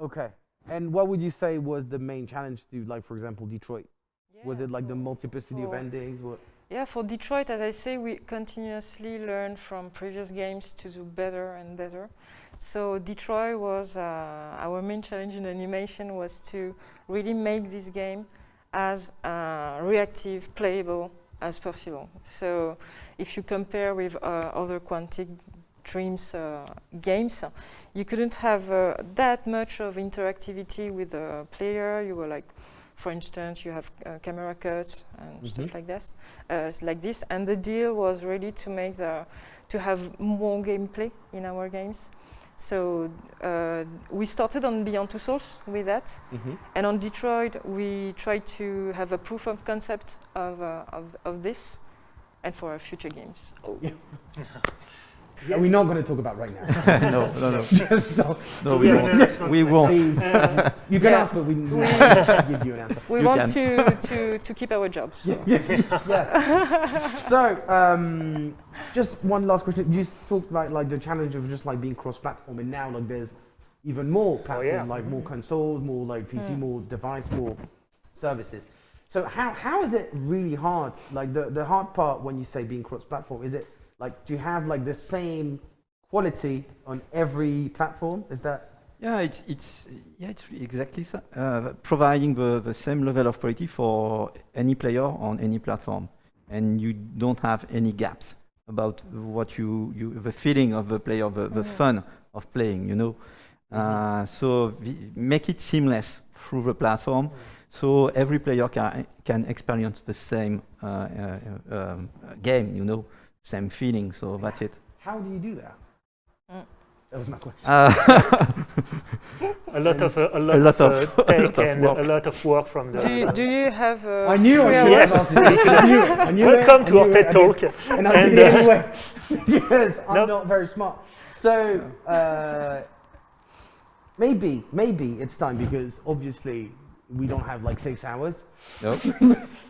Speaker 1: Okay. And what would you say was the main challenge to, like, for example, Detroit? was it like the
Speaker 5: for-
Speaker 1: multiplicity of endings? What?
Speaker 5: Yeah, for Detroit, as I say, we continuously learn from previous games to do better and better. So Detroit was uh, our main challenge in animation was to really make this game as uh, reactive, playable as possible. So if you compare with uh, other Quantic Dream's uh, games, you couldn't have uh, that much of interactivity with the player. You were like, for instance, you have uh, camera cuts and stuff
Speaker 1: Mhm.
Speaker 5: like this, uh, like this. And the deal was really to make the to have more gameplay in our games. So uh, we started on Beyond Two Souls with that, and on Detroit we tried to have a proof of concept of uh, of, of this, and for our future games. Oh.
Speaker 1: Are we not going to talk about right now?
Speaker 7: no, no, no,
Speaker 1: Just don't-
Speaker 7: no, we won't.
Speaker 6: no,
Speaker 7: We won't.
Speaker 1: Please. you can
Speaker 5: Yeah.
Speaker 1: ask, but we we can't give you an answer.
Speaker 5: We
Speaker 7: You
Speaker 5: want
Speaker 7: can.
Speaker 5: to, to, to keep our jobs. so.
Speaker 1: yes. So, um, just one last question. You talked about like the challenge of just like being cross-platform, and now like there's even more platform,
Speaker 6: yeah.
Speaker 1: like more consoles, more like PC,
Speaker 5: Mm.
Speaker 1: more device, more services. So how how is it really hard? Like the the hard part when you say being cross-platform, is it like do you have like the same quality on every platform? Is that
Speaker 7: Yeah, it's it's yeah, it's exactly so. Uh, providing the, the same level of quality for any player on any platform, and you don't have any gaps about what you, you the feeling of the player, the, the
Speaker 5: Mhm.
Speaker 7: fun of playing. You know, uh, so vi- make it seamless through the platform, so every player can can experience the same uh, uh, um, game. You know, same feeling. So that's it.
Speaker 1: how do you do that? That was my question.
Speaker 7: Uh,
Speaker 6: A lot of uh, a lot,
Speaker 7: lot
Speaker 6: of,
Speaker 7: of-
Speaker 6: uh,
Speaker 7: a lot of
Speaker 6: and
Speaker 7: work.
Speaker 6: a lot of work from the.
Speaker 5: Do you, do you have uh,
Speaker 1: I knew I
Speaker 5: free?
Speaker 6: Yes.
Speaker 1: have asked this. I knew. I knew.
Speaker 6: Welcome
Speaker 1: I
Speaker 6: to
Speaker 1: knew
Speaker 6: our. TED talk.
Speaker 1: did- And I
Speaker 6: And,
Speaker 1: did it
Speaker 6: uh,
Speaker 1: anyway. because I'm
Speaker 6: Nope.
Speaker 1: not very smart. So uh, maybe, maybe it's time because obviously we don't have like six hours.
Speaker 7: nope.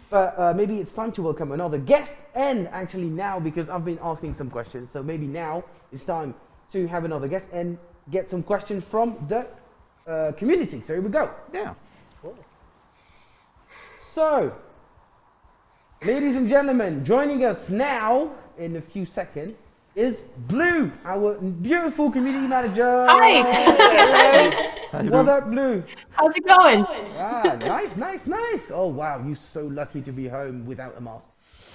Speaker 1: But uh, maybe it's time to welcome another guest, and actually now because I've been asking some questions, so maybe now it's time to have another guest and get some questions from the uh, community. So here we go.
Speaker 7: Yeah.
Speaker 1: So, ladies and gentlemen, joining us now in a few seconds is Blue, our beautiful community manager.
Speaker 8: Hi.
Speaker 7: Hi,
Speaker 1: What
Speaker 7: Blue.
Speaker 1: up, Blue?
Speaker 8: How's it going?
Speaker 1: Ah, nice, nice, nice. Oh wow, you're so lucky to be home without a mask.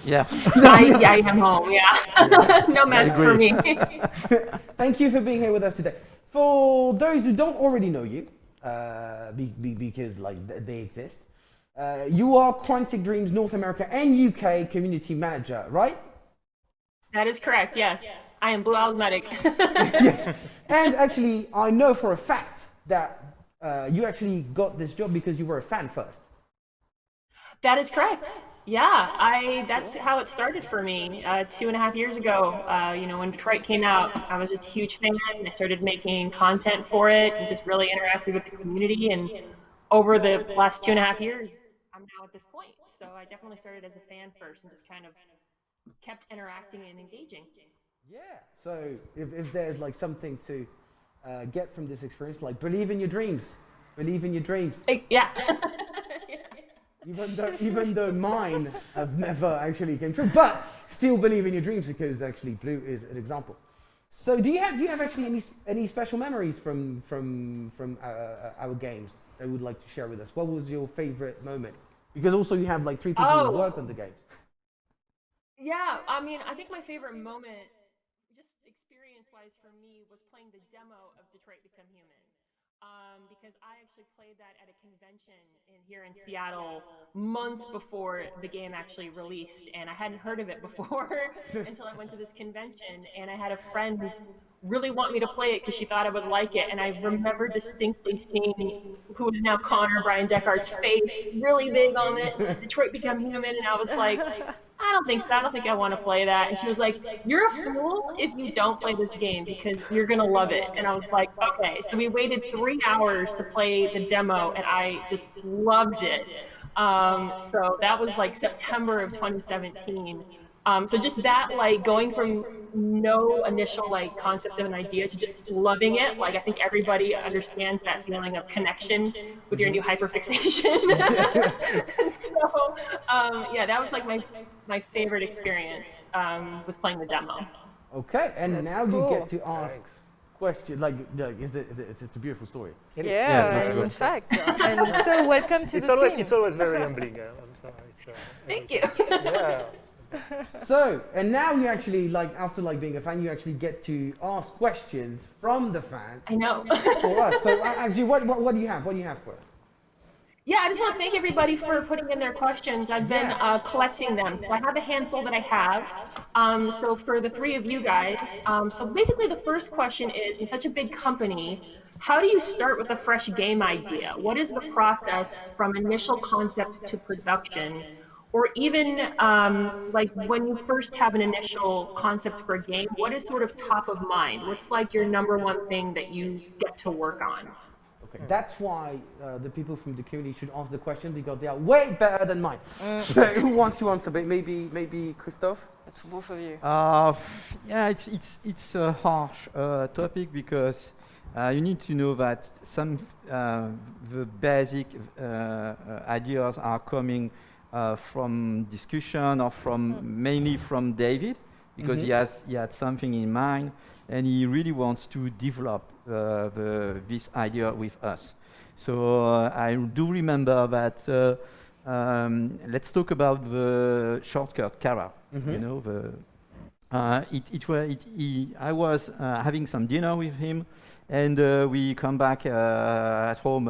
Speaker 7: Yeah.
Speaker 8: I, I am home, yeah. no mask for me.
Speaker 1: Thank you for being here with us today. For those who don't already know you, uh, be, be, because like they exist, uh, you are Quantic Dream's North America and UK community manager, right?
Speaker 8: that is correct, yes. I am Blue Owl's medic.
Speaker 1: And actually, I know for a fact that uh, you actually got this job because you were a fan first.
Speaker 8: that is correct. Yeah, I. That's how it started for me. Uh, two and a half years ago, uh, you know, when Detroit came out, I was just a huge fan. I started making content for it and just really interacted with the community. And over the last two and a half years, I'm now at this point. So I definitely started as a fan first and just kind of kept interacting and engaging.
Speaker 1: Yeah. So if, if there's like something to uh, get from this experience, like believe in your dreams, believe in your dreams.
Speaker 8: Yeah.
Speaker 1: Even though, even though mine have never actually came true, but still believe in your dreams because actually Blue is an example. So do you have do you have actually any any special memories from from from uh, uh, our games that you would like to share with us? What was your favorite moment? Because also you have like three people who
Speaker 8: Oh.
Speaker 1: worked on the game.
Speaker 8: Yeah, I mean, I think my favorite moment, just experience wise for me, was playing the demo of Detroit Become Human. Um, because I actually played that at a convention in here in Seattle months before the game actually released, and I hadn't heard of it before until I went to this convention. And I had a friend really want me to play it because she thought I would like it, and I remember distinctly seeing who is now Connor Bryan Dechart's face really big on it, Detroit Become Human, and I was like. I don't think so. I don't think I want to play that. And she was like, You're a fool if you don't play this game because you're going to love it. And I was like, Okay. So we waited three hours to play the demo and I just loved it. Um, so that was like September of 2017. Um, so just that, like going from no initial like concept of an idea to just loving it. Like I think everybody understands that feeling of connection with your new hyperfixation. so um, yeah, that was like my my favorite experience um, was playing the demo.
Speaker 1: Okay, and
Speaker 5: That's
Speaker 1: now you get to ask questions. Like, like is it, is it, it's a beautiful story.
Speaker 6: It is.
Speaker 5: Yeah,
Speaker 7: that's
Speaker 5: in fact. and so welcome to
Speaker 6: It's
Speaker 5: the
Speaker 6: always
Speaker 5: team.
Speaker 6: it's always very humbling. Uh, I'm sorry. It's, uh,
Speaker 8: Thank you.
Speaker 6: yeah.
Speaker 1: So, and now you actually like after like being a fan, you actually get to ask questions from the fans
Speaker 8: I know.
Speaker 1: for us. So, uh, actually, what, what what do you have? What do you have for us?
Speaker 8: Yeah, I just want to thank everybody for putting in their questions. I've been uh, collecting them. So I have a handful that I have. Um, so for the three of you guys, um, so basically the first question is, in such a big company, how do you start with a fresh game idea? What is the process from initial concept to production? Or even um, like when you first have an initial concept for a game, what is sort of top of mind? What's like your number one thing that you get to work on?
Speaker 1: Okay, that's why uh, the people from the community should answer the question because they are way better than mine. So, who wants to answer? Maybe maybe Christophe.
Speaker 5: It's both of you.
Speaker 7: Uh, yeah, it's it's it's a harsh uh, topic because uh, you need to know that some uh, the basic uh, uh, ideas are coming uh, from discussion or from mainly from David because he has he had something in mind and he really wants to develop uh, the, this idea with us. So uh, I do remember that. Uh, um, let's talk about the shortcut Kara. You know the uh, it, it, wa- it, he, I was uh, having some dinner with him, and uh, we come back uh, at home.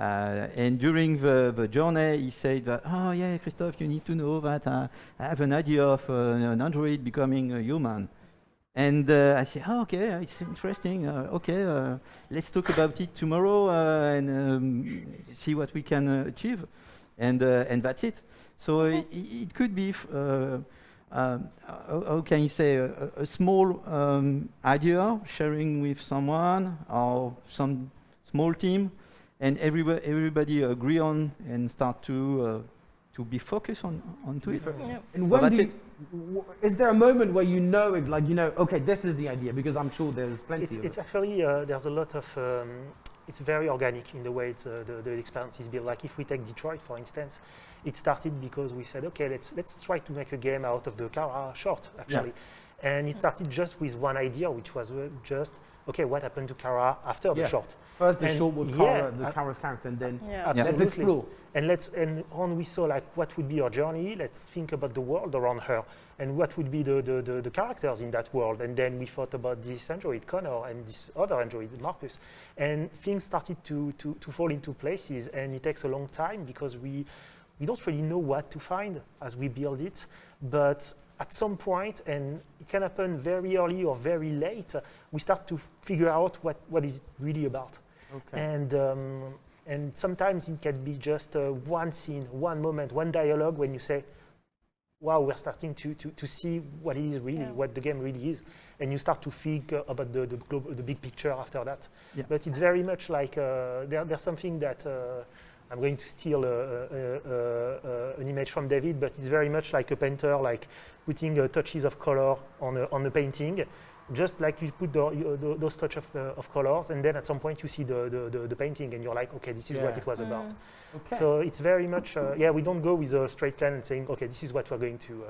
Speaker 7: Uh, and during the, the journey, he said that, "Oh yeah, Christophe, you need to know that uh, I have an idea of uh, an android becoming a human." And uh, I said, oh, okay, it's interesting. Uh, okay, uh, let's talk about it tomorrow uh, and um, see what we can uh, achieve. And, uh, and that's it. So i- i- it could be, f- uh, um, how, can you say, a, a- a small um, idea sharing with someone or some small team, and everybody, everybody agree on and start to, uh, to be focused on, onto it.
Speaker 5: Yeah.
Speaker 1: And
Speaker 7: Well,
Speaker 1: when do
Speaker 7: that's
Speaker 1: you, w- is there a moment where you know it, like you know, okay, this is the idea? Because I'm sure there's plenty
Speaker 6: It's,
Speaker 1: of
Speaker 6: it's
Speaker 1: it.
Speaker 6: actually, uh, there's a lot of, um, it's very organic in the way it's, uh, the, the experience is built. Like if we take Detroit, for instance, it started because we said, okay, let's, let's try to make a game out of the Kara short, actually. And it started just with one idea, which was uh, just, okay, what happened to Kara after the
Speaker 1: Yeah.
Speaker 6: short?
Speaker 1: First the
Speaker 6: and
Speaker 1: short with
Speaker 6: yeah,
Speaker 1: Kara, the Kara's character, and then
Speaker 5: Yeah.
Speaker 1: let's
Speaker 6: Absolutely.
Speaker 1: explore.
Speaker 6: And let's and on we saw like what would be her journey. Let's think about the world around her and what would be the, the, the, the characters in that world. And then we thought about this android Connor and this other android Marcus. And things started to, to, to fall into places and it takes a long time because we we don't really know what to find as we build it. But at some point, and it can happen very early or very late, we start to figure out what, what is it really about.
Speaker 1: Okay.
Speaker 6: And, um, and sometimes it can be just uh, one scene, one moment, one dialogue when you say, wow, we're starting to, to, to see what it is really,
Speaker 5: Yeah.
Speaker 6: what the game really is. And you start to think uh, about the, the, the big picture after that.
Speaker 7: Yeah.
Speaker 6: But it's very much like uh, there, there's something that uh, I'm going to steal uh, uh, uh, uh, an image from David, but it's very much like a painter, like putting uh, touches of color on a, on a painting. Just like you put the, you, tho- those touch of, uh, of colors, and then at some point you see the, the, the, the painting, and you're like, okay, this is what it was about.
Speaker 5: Mm.
Speaker 1: Okay.
Speaker 6: So it's very much, uh, yeah, we don't go with a straight plan and saying, okay, this is what we're going to uh,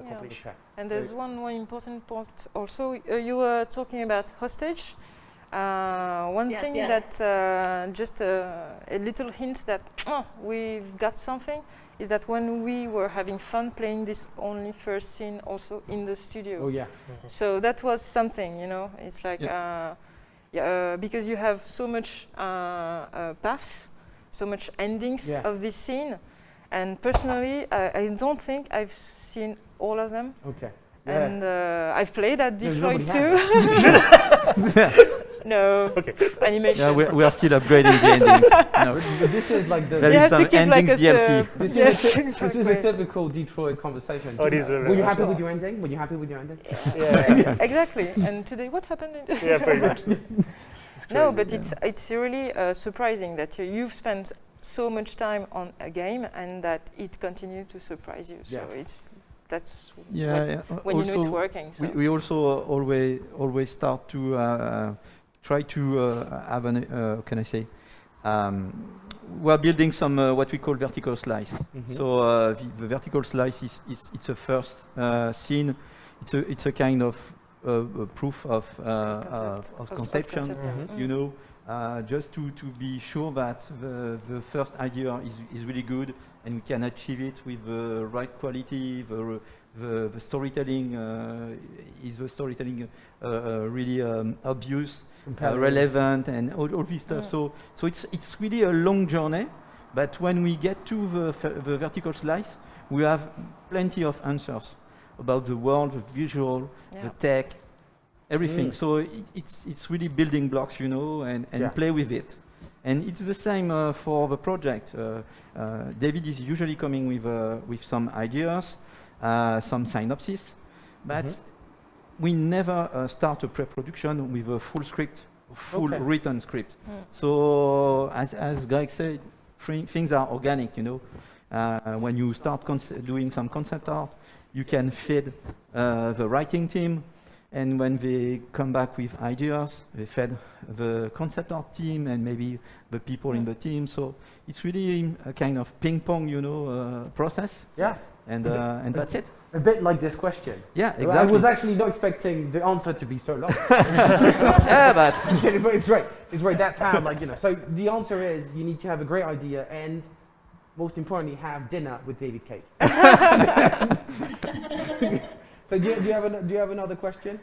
Speaker 5: Yeah.
Speaker 6: accomplish.
Speaker 1: okay.
Speaker 5: And
Speaker 1: So-
Speaker 5: there's one more important point also. Uh, you were talking about hostage. Uh, one
Speaker 8: Yes,
Speaker 5: thing
Speaker 8: yes.
Speaker 5: that uh, just uh, a little hint that oh, we've got something is that when we were having fun playing this only first scene also in the studio.
Speaker 1: Oh yeah.
Speaker 5: So that was something, you know. It's like, uh, yeah, uh, because you have so much uh, uh, paths, so much endings
Speaker 1: Yeah.
Speaker 5: of this scene, and personally, I, I don't think I've seen all of them.
Speaker 1: Okay. Yeah.
Speaker 5: And uh, I've played at
Speaker 1: No,
Speaker 5: Detroit
Speaker 1: nobody
Speaker 5: too. no,
Speaker 6: Okay.
Speaker 5: animation.
Speaker 7: Yeah, we, we are still upgrading the endings. No,
Speaker 1: this is like the
Speaker 7: There
Speaker 5: you
Speaker 7: is
Speaker 5: have to
Speaker 7: some
Speaker 5: keep like
Speaker 7: endings DLC.
Speaker 1: This
Speaker 5: yes,
Speaker 1: is, a, ty- this is a typical Detroit conversation.
Speaker 6: Oh, it is
Speaker 1: Were you happy
Speaker 6: much.
Speaker 1: with your ending? Were you happy with your ending?
Speaker 6: Yeah,
Speaker 5: exactly. And today, what happened? In
Speaker 6: yeah, pretty much.
Speaker 5: No,
Speaker 6: crazy.
Speaker 5: but it's it's really uh, surprising that you, you've spent so much time on a game and that it continued to surprise you.
Speaker 1: Yeah.
Speaker 5: So it's that's
Speaker 7: yeah,
Speaker 5: what-
Speaker 7: yeah, uh,
Speaker 5: when you know it's working. So.
Speaker 7: we, we also uh, always always start to uh, try to uh, have an uh, can I say um, we are building some uh, what we call vertical slice.
Speaker 1: Mhm.
Speaker 7: So uh, the, the vertical slice is, is it's a first uh, scene. It's a it's a kind of uh, proof of uh, uh,
Speaker 5: Concept,
Speaker 7: of
Speaker 5: of
Speaker 7: conception.
Speaker 5: concept, yeah.
Speaker 7: You know, uh, just to to be sure that the the first idea is is really good and we can achieve it with the right quality. The the, the storytelling uh, is the storytelling uh, uh, really um, obvious uh, relevant and all, all this stuff.
Speaker 5: Yeah.
Speaker 7: So, so it's it's really a long journey. But when we get to the, the vertical slice, we have plenty of answers about the world, the visual,
Speaker 5: Yeah.
Speaker 7: the tech, everything.
Speaker 1: Mm.
Speaker 7: So it, it's it's really building blocks, you know, and, and
Speaker 1: Yeah.
Speaker 7: play with it. And it's the same uh, for the project. Uh, uh, David is usually coming with uh, with some ideas, some synopsis, but
Speaker 1: Mhm.
Speaker 7: we never uh, start a pre-production with a full script, full
Speaker 1: Okay.
Speaker 7: written script.
Speaker 5: Mm.
Speaker 7: So as as Greg said, things are organic. You know, uh, when you start doing some concept art, you can feed uh, the writing team, and when they come back with ideas, they fed the concept art team and maybe the people in
Speaker 5: Mm.
Speaker 7: the team. So it's really a kind of ping pong, you know, uh, process,
Speaker 1: Yeah.
Speaker 7: And uh, and that's it.
Speaker 1: A bit like this question.
Speaker 7: Yeah, exactly.
Speaker 1: I was actually not expecting the answer to be so long.
Speaker 7: yeah, but
Speaker 1: Okay, but it's great. It's great. That's how, like, you know. So the answer is you need to have a great idea and, most importantly, have dinner with David Cage. so do you, do you have an, do you have another question?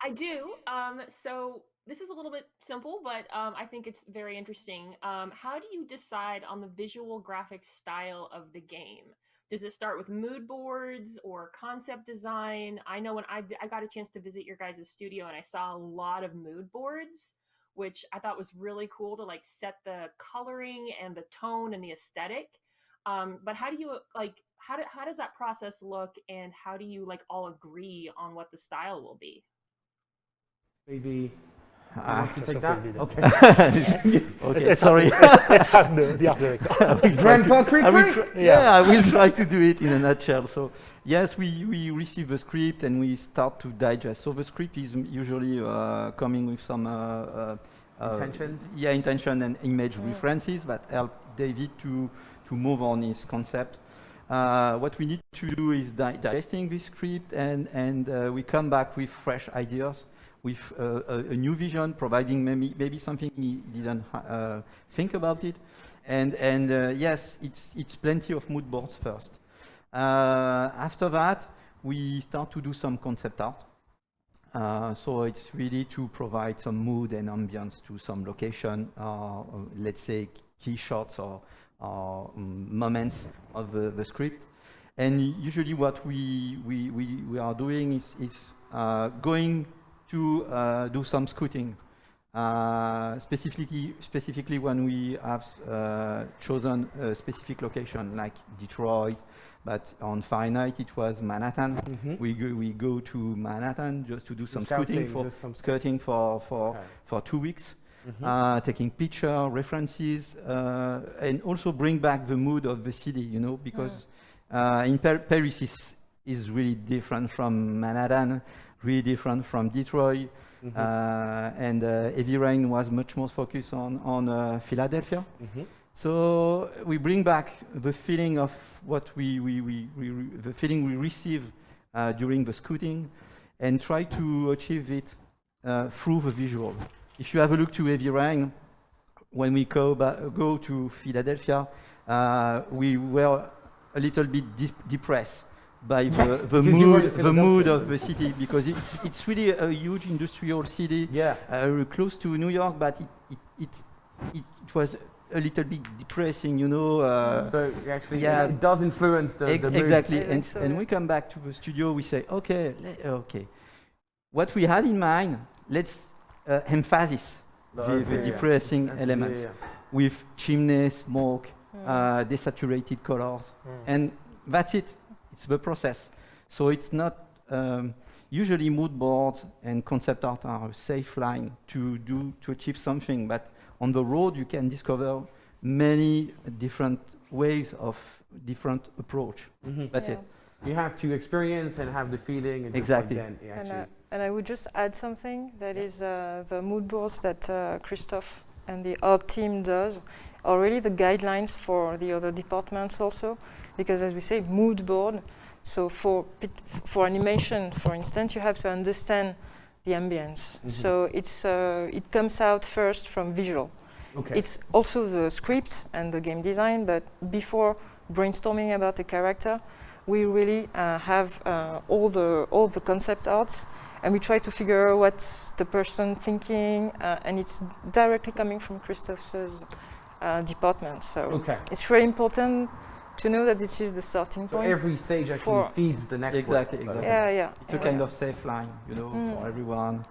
Speaker 8: I do. Um, so this is a little bit simple, but um, I think it's very interesting. Um, how do you decide on the visual graphic style of the game? Does it start with mood boards or concept design? I know when I, I got a chance to visit your guys' studio and I saw a lot of mood boards, which I thought was really cool to like set the coloring and the tone and the aesthetic. Um, but how do you like how do, how does that process look and how do you like all agree on what the style will be?
Speaker 1: Maybe.
Speaker 7: Ah,
Speaker 1: wants to take that?
Speaker 6: Christophe
Speaker 1: Okay.
Speaker 5: Yes.
Speaker 7: okay,
Speaker 6: Let's
Speaker 7: sorry.
Speaker 6: Let's, let's ask the, the art director.
Speaker 1: Grandpa Creek Creek.
Speaker 7: try, yeah. I will try to do it in a nutshell. So yes, we, we receive the script and we start to digest. So the script is usually uh, coming with some uh, uh, uh,
Speaker 1: Intentions?
Speaker 7: Yeah, intention and image references that help David to to move on his concept. Uh, what we need to do is di- digesting this script and and uh, we come back with fresh ideas with uh, a, a new vision, providing maybe, maybe something he didn't uh, think about it. And, and uh, yes, it's, it's plenty of mood boards first. Uh, after that, we start to do some concept art. Uh, so it's really to provide some mood and ambience to some location, uh, let's say key shots or, or um, moments of the, the script. And usually what we, we, we, we are doing is, is uh, going to uh, do some scouting. Uh, specifically, specifically when we have uh, chosen a specific location like Detroit, but on Fahrenheit it was Manhattan.
Speaker 1: Mhm.
Speaker 7: We, go, we go to Manhattan just to do some
Speaker 1: Scouting,
Speaker 7: for,
Speaker 1: some sc-
Speaker 7: scouting for, for,
Speaker 1: Okay.
Speaker 7: for two weeks.
Speaker 1: Mhm.
Speaker 7: Uh, taking picture references uh, and also bring back the mood of the city you know because uh, in Par- Paris is is really different from Manhattan really different from Detroit
Speaker 1: Mhm.
Speaker 7: uh, and uh, Heavy Rain was much more focused on on uh, Philadelphia
Speaker 1: Mhm.
Speaker 7: so we bring back the feeling of what we, we, we, we the feeling we receive uh, during the scouting and try to achieve it uh, through the visual. If you have a look to Heavy Rain, when we go, go to Philadelphia, uh, we were a little bit dis- depressed by the, the,
Speaker 1: because you were
Speaker 7: mood, the mood of the city because it's, it's really a huge industrial city
Speaker 1: Yeah.
Speaker 7: uh, close to New York, but it, it, it, it, it was a little bit depressing, you know. Uh,
Speaker 1: So actually,
Speaker 7: yeah.
Speaker 1: it, it does influence the,
Speaker 7: ex-
Speaker 1: the mood.
Speaker 7: exactly, and,
Speaker 5: that's,
Speaker 7: and we come back to the studio, we say, okay, okay, what we had in mind, let's uh, emphasize the, the
Speaker 1: Okay, yeah.
Speaker 7: depressing
Speaker 1: Yeah,
Speaker 7: elements
Speaker 1: yeah.
Speaker 7: with chimney, smoke,
Speaker 5: Mm.
Speaker 7: uh, desaturated colors,
Speaker 6: Mm.
Speaker 7: and that's it. It's the process. So it's not um, usually mood boards and concept art are a safe line to do to achieve something. But on the road, you can discover many different ways of different approach.
Speaker 1: Mhm.
Speaker 7: That's
Speaker 5: Yeah.
Speaker 7: it.
Speaker 1: You have to experience and have the feeling. And
Speaker 7: Exactly.
Speaker 1: Like then, it
Speaker 5: And, uh, and I would just add something that is uh, the mood boards that uh, Christophe and the art team does are really the guidelines for the other departments also because as we say mood board so for pit- for animation for instance you have to understand the ambience
Speaker 1: Mhm.
Speaker 5: so it's uh, it comes out first from visual
Speaker 1: okay.
Speaker 5: it's also the script and the game design, but before brainstorming about the character, we really uh, have uh, all the all the concept arts, and we try to figure out what's the person thinking, uh, and it's directly coming from Christophe's uh, department. So
Speaker 1: okay.
Speaker 5: it's very important to know that this is the starting point.
Speaker 1: So
Speaker 5: point.
Speaker 1: every stage actually feeds the next
Speaker 7: Exactly,
Speaker 1: one.
Speaker 7: exactly.
Speaker 5: yeah, yeah.
Speaker 7: It's a kind
Speaker 5: yeah.
Speaker 7: of safe line, you know,
Speaker 5: Mm.
Speaker 7: for everyone.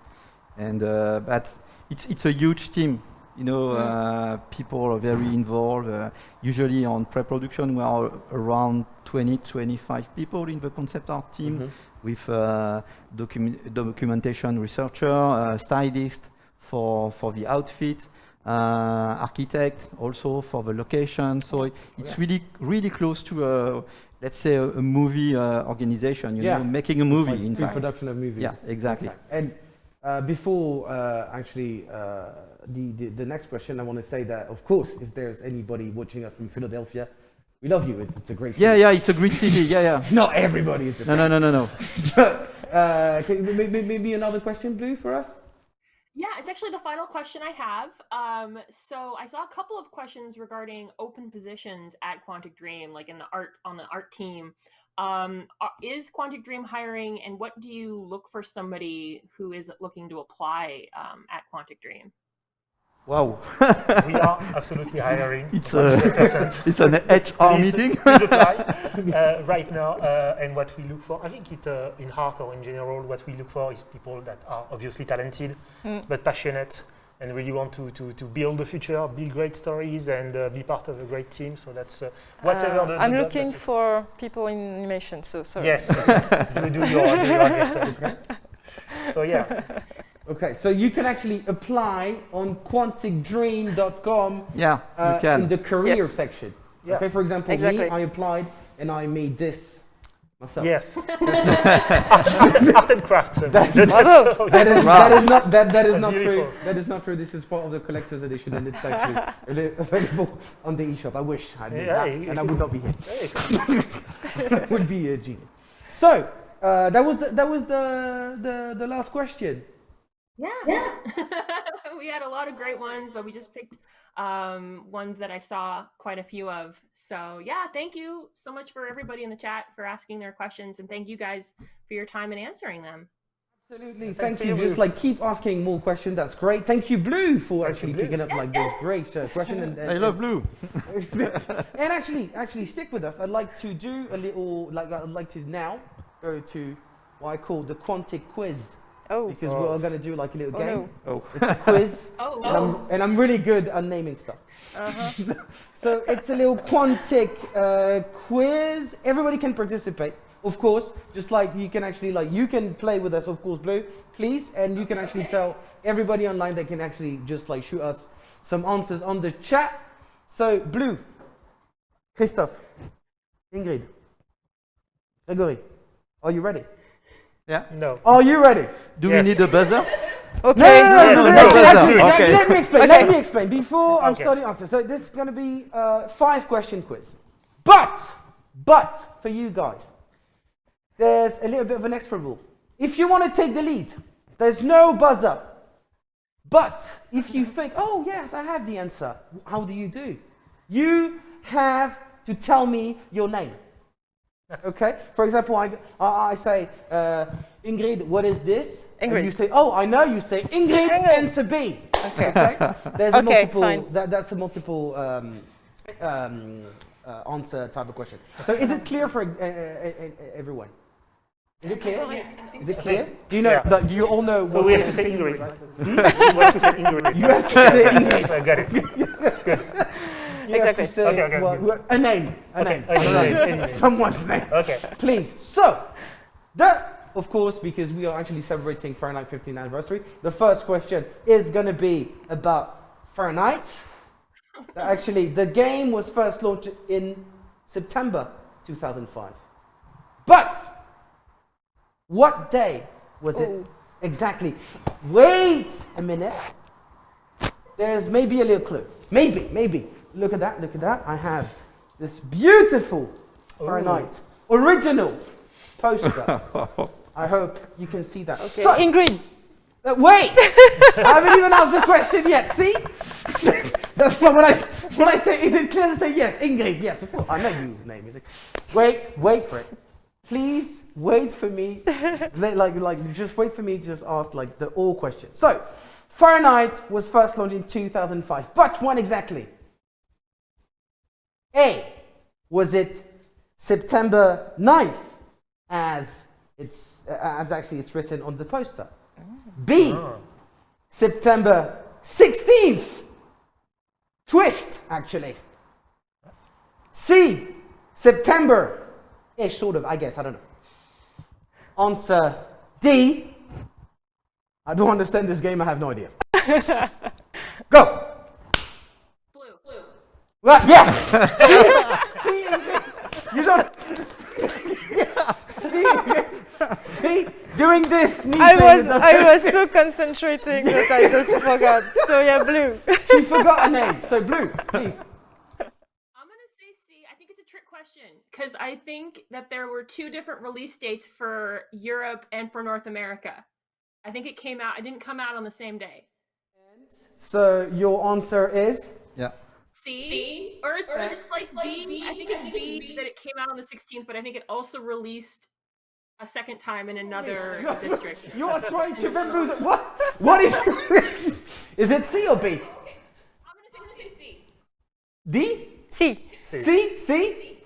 Speaker 7: And uh, but it's it's a huge team. You know,
Speaker 5: Mm.
Speaker 7: uh, people are very involved. Uh, usually on pre-production, we are around 20, 25 people in the concept art team
Speaker 1: Mhm.
Speaker 7: with uh, document documentation researcher, uh, stylist for for the outfit, uh, architect also for the location. So it- it's
Speaker 1: Yeah.
Speaker 7: really really close to a let's say a, a movie uh, organization. You
Speaker 1: Yeah.
Speaker 7: know, making a movie.
Speaker 1: like
Speaker 7: in fact.
Speaker 1: pre-production of movies.
Speaker 7: Yeah, exactly.
Speaker 1: And uh, before uh, actually uh, the, the the next question, I want to say that of course, if there's anybody watching us from Philadelphia, we love you. It's, it's a great. City.
Speaker 7: yeah, yeah, it's a great city. Yeah, yeah.
Speaker 1: Not everybody is.
Speaker 7: No, no, no, no, no.
Speaker 1: uh, can, you- maybe, maybe another question, Blue, for us.
Speaker 8: Yeah, it's actually the final question I have. Um, so I saw a couple of questions regarding open positions at Quantic Dream, like in the art on the art team. Um, is Quantic Dream hiring, and what do you look for somebody who is looking to apply um, at Quantic Dream?
Speaker 7: Wow.
Speaker 6: we are absolutely hiring.
Speaker 7: It's a it's an HR
Speaker 6: Please-
Speaker 7: meeting.
Speaker 6: please apply uh, right now. Uh, and what we look for, I think it uh, in heart or in general, what we look for is people that are obviously talented, but passionate and really want to, to, to build the future, build great stories, and uh, be part of a great team. So that's uh, whatever
Speaker 5: Uh,
Speaker 6: the, the
Speaker 5: I'm
Speaker 6: job,
Speaker 5: looking
Speaker 6: that's it.
Speaker 5: for people in animation, so sorry.
Speaker 6: Yes, you do your, do your best, okay? So yeah,
Speaker 1: Okay, so you can actually apply on quanticdream.com
Speaker 7: Yeah,
Speaker 1: uh, in the career
Speaker 5: Yes.
Speaker 1: section.
Speaker 6: Yeah.
Speaker 1: Okay, for example,
Speaker 5: Exactly.
Speaker 1: me, I applied and I made this myself.
Speaker 6: yes. Art and crafts. that's
Speaker 5: Bravo.
Speaker 6: all.
Speaker 1: that, is, that is not that, that is
Speaker 6: That's
Speaker 1: not true. That is not true. This is part of the collector's edition, and it's actually available on the eShop. I wish I did
Speaker 6: Yeah,
Speaker 1: that,
Speaker 6: you-
Speaker 1: and I would not be here. Would be a genius. So uh, that was the, that was the, the the last question.
Speaker 8: Yeah. Yeah. we had a lot of great ones, but we just picked um, ones that I saw quite a few of. So, yeah, thank you so much for everybody in the chat for asking their questions. And thank you guys for your time in answering them.
Speaker 1: Absolutely. Thank
Speaker 6: to
Speaker 1: you.
Speaker 6: you,
Speaker 1: Just like keep asking more questions. That's great. Thank you, Blue, for
Speaker 6: Thank
Speaker 1: actually
Speaker 6: Blue.
Speaker 1: picking up like this great uh, question. And,
Speaker 7: I love blue.
Speaker 1: and actually, actually stick with us. I'd like to do a little, like I'd like to now go to what I call the Quantic quiz
Speaker 5: Oh,
Speaker 1: because
Speaker 6: Oh.
Speaker 1: we're going to do like a little
Speaker 5: oh
Speaker 1: game.
Speaker 5: no.
Speaker 7: Oh.
Speaker 1: It's a quiz,
Speaker 8: Oh,
Speaker 1: and, I'm, and I'm really good at naming stuff.
Speaker 5: Uh-huh.
Speaker 1: so, so it's a little Quantic uh, quiz. Everybody can participate, of course. Just like you can actually like you can play with us, of course, Blue, please, and you can actually tell everybody online they can actually just like shoot us some answers on the chat. So Blue, Christophe, Ingrid, Gregory, are you ready?
Speaker 7: Yeah.
Speaker 6: no.
Speaker 1: Are you ready?
Speaker 7: Do
Speaker 6: Yes.
Speaker 7: we need a buzzer?
Speaker 5: Okay.
Speaker 1: No, no, no, no,
Speaker 6: no,
Speaker 1: let's-
Speaker 6: no, no, no.
Speaker 7: Okay.
Speaker 1: Let me explain.
Speaker 5: Okay.
Speaker 1: Let me explain before I'm starting answers. So this is going to be a five question quiz. But, but for you guys, there's a little bit of an extra rule. If you want to take the lead, there's no buzzer. But if you think, oh yes, I have the answer, how do you do? You have to tell me your name. Okay. For example, I, I, I say, uh, Ingrid, what is this? And you say, oh, I know. You say Ingrid,
Speaker 5: Ingrid.
Speaker 1: answer B. Okay. There's a
Speaker 5: Okay,
Speaker 1: multiple.
Speaker 5: fine.
Speaker 1: That, that's a multiple um, um, uh, answer type of question. So is it clear for uh, uh, uh, everyone? Is it clear? Is it clear? Do you know?
Speaker 6: Yeah.
Speaker 1: that- do you all know?
Speaker 6: So
Speaker 1: what
Speaker 6: we
Speaker 1: it
Speaker 6: have to say Ingrid, right? we have to say Ingrid.
Speaker 1: You have to say Ingrid.
Speaker 6: I got it.
Speaker 1: You have to
Speaker 5: Exactly.
Speaker 1: say
Speaker 6: Okay, okay,
Speaker 1: well,
Speaker 6: good.
Speaker 1: a name. A name.
Speaker 6: Any name, any name.
Speaker 1: Someone's name.
Speaker 6: Okay.
Speaker 1: Please. So, that, of course, because we are actually celebrating Fahrenheit 15th anniversary, the first question is going to be about Fahrenheit. actually, the game was first launched in September 2005. But, what day was it oh. exactly? Wait a minute. There's maybe a little clue. Maybe, maybe. Look at that, look at that. I have this beautiful Fahrenheit original poster. I hope you can see that.
Speaker 5: Okay.
Speaker 1: So-
Speaker 5: Ingrid.
Speaker 1: uh, wait! I haven't even asked the question yet. See? That's why when I, s- when I say, is it clear to say yes? Ingrid, yes. Of course. I know you name is it. Wait, wait for it. Please wait for me. Like, like, like, just wait for me. to Just ask like the all questions. So, Fahrenheit was first launched in 2005, but when exactly? A. Was it September 9th, as it's uh, as actually it's written on the poster? B. September 16th. Twist, actually. C. September. Ish, sort of, I guess, I don't know. Answer D. I don't understand this game, I have no idea. Go!
Speaker 8: Blue. Blue.
Speaker 1: Right, yes! see, see, you don't. Yeah. See, see, doing this. me
Speaker 5: I was I
Speaker 1: so-
Speaker 5: was so concentrating that I just forgot. So yeah, blue.
Speaker 1: She forgot a name. So blue, please.
Speaker 8: I'm going to say C. I think it's a trick question because I think that there were two different release dates for Europe and for North America. I think it came out, it didn't come out on the same day.
Speaker 1: So your answer is
Speaker 7: Yeah.
Speaker 8: C? C? Or it's, it's like B. I think it's B that it came out on the 16th, but I think it also released a second time in another district.
Speaker 1: you are trying to remember what? What is? is it C or B? D?
Speaker 5: C.
Speaker 1: C? C?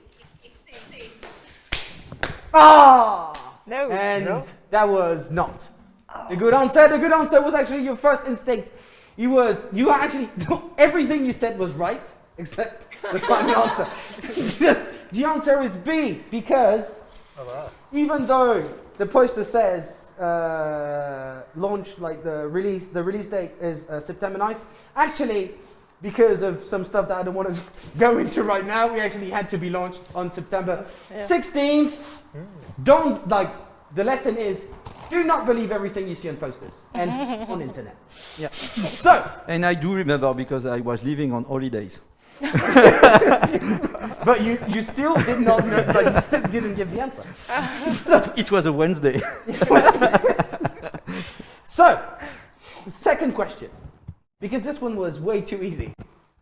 Speaker 1: Ah!
Speaker 5: No.
Speaker 1: And
Speaker 6: No?
Speaker 1: that was not. The good answer, the good answer was actually your first instinct. You was, you actually, everything you said was right, except the final answer. Just, the answer is B, because
Speaker 6: Oh, wow.
Speaker 1: even though the poster says uh, launch, like the release, the release date is uh, September 9th, actually, because of some stuff that I don't want to go into right now, we actually had to be launched on September
Speaker 5: Yeah.
Speaker 1: 16th. Don't, like, the lesson is, do not believe everything you see on posters and on internet.
Speaker 7: Yeah.
Speaker 1: So,
Speaker 7: And I do remember because I was living on holidays.
Speaker 1: but you, you still did not know, like, you still didn't give the answer.
Speaker 7: It was a Wednesday.
Speaker 1: So, second question, because this one was way too easy,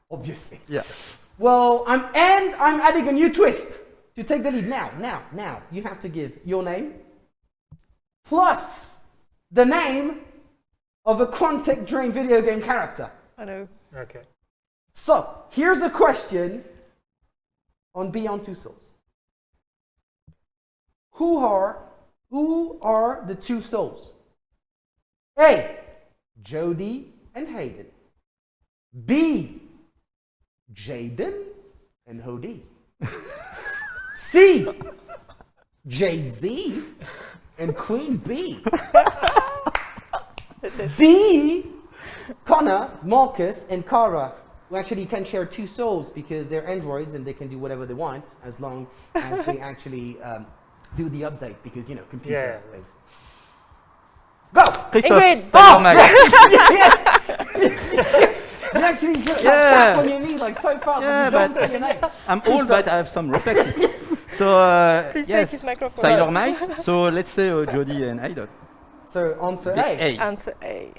Speaker 1: obviously.
Speaker 7: yes.
Speaker 1: Well, I'm and I'm adding a new twist to take the lead now. Now, now, you have to give your name plus the name of a Quantic Dream video game character.
Speaker 5: I know.
Speaker 6: Okay.
Speaker 1: So, here's a question on Beyond Two Souls. Who are who are the two souls? A. Jodie and Hayden. B. Jaden and Hody. C. Jay Z and Queen B.
Speaker 5: That's it.
Speaker 1: D. Connor, Marcus, and Kara, who actually can share two souls because they're androids and they can do whatever they want as long as they actually um, do the update because, you know, computer
Speaker 6: Yeah.
Speaker 1: things. Go!
Speaker 7: Christophe,
Speaker 5: Ingrid.
Speaker 7: tell your mic.
Speaker 1: You actually just like,
Speaker 7: Yeah.
Speaker 1: tap on your knee like so fast
Speaker 7: Yeah,
Speaker 1: when you don't
Speaker 7: but-
Speaker 1: say your name.
Speaker 7: I'm old, but I have some reflexes. so, uh,
Speaker 5: Please
Speaker 7: yes,
Speaker 5: take his microphone.
Speaker 7: Tyler Miles. So let's say uh, Jodie and Aiden.
Speaker 1: So answer A.
Speaker 7: A.
Speaker 5: Answer A.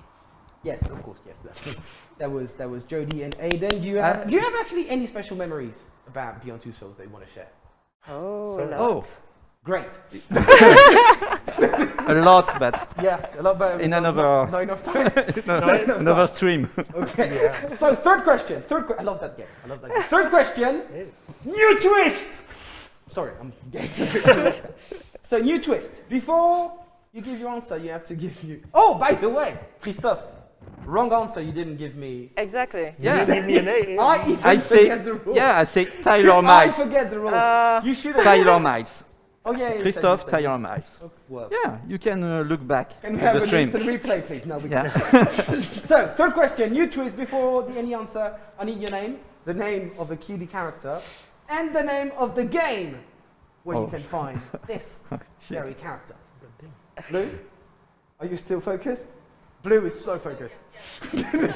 Speaker 1: Yes, of course, yes. That, that was that was Jodie and Aiden. Do you have
Speaker 7: Uh,
Speaker 1: do you have actually any special memories about Beyond Two Souls that you want to share?
Speaker 5: Oh,
Speaker 6: So-
Speaker 5: a
Speaker 7: Oh.
Speaker 5: Lot.
Speaker 1: Great.
Speaker 7: A lot, but
Speaker 1: Yeah, a lot better.
Speaker 7: In
Speaker 1: not-
Speaker 7: another-
Speaker 1: Not, not enough time. Not enough
Speaker 7: another
Speaker 1: time.
Speaker 7: stream.
Speaker 1: Okay.
Speaker 6: Yeah.
Speaker 1: So third question. Third. Que- I love that game. I love that game. Third question. New twist. Sorry, I'm getting. so new twist. Before you give your answer, you have to give you. Oh, by the way, Christophe, wrong answer. You didn't give me.
Speaker 5: Exactly.
Speaker 7: Yeah.
Speaker 6: Give me an A.
Speaker 1: I even
Speaker 7: I say,
Speaker 1: forget the rules.
Speaker 7: yeah, I say Tyler
Speaker 1: I forget the rules.
Speaker 5: Uh,
Speaker 1: you should have.
Speaker 7: Tyler Miles.
Speaker 1: Oh yeah. you said-
Speaker 7: Christophe,
Speaker 1: you said-
Speaker 7: Tyler
Speaker 1: Oh.
Speaker 7: Yeah, you can uh, look back
Speaker 1: Can we have
Speaker 7: the
Speaker 1: a
Speaker 7: stream.
Speaker 1: instant replay, please? No, we
Speaker 7: Yeah. Can't.
Speaker 1: so, third question, You twist before the any answer. I need your name, the name of a QD character, and the name of the game where you
Speaker 7: Oh.
Speaker 1: can find this
Speaker 7: Shit.
Speaker 1: very character. Blue, are you still focused? Blue is so focused.
Speaker 6: There's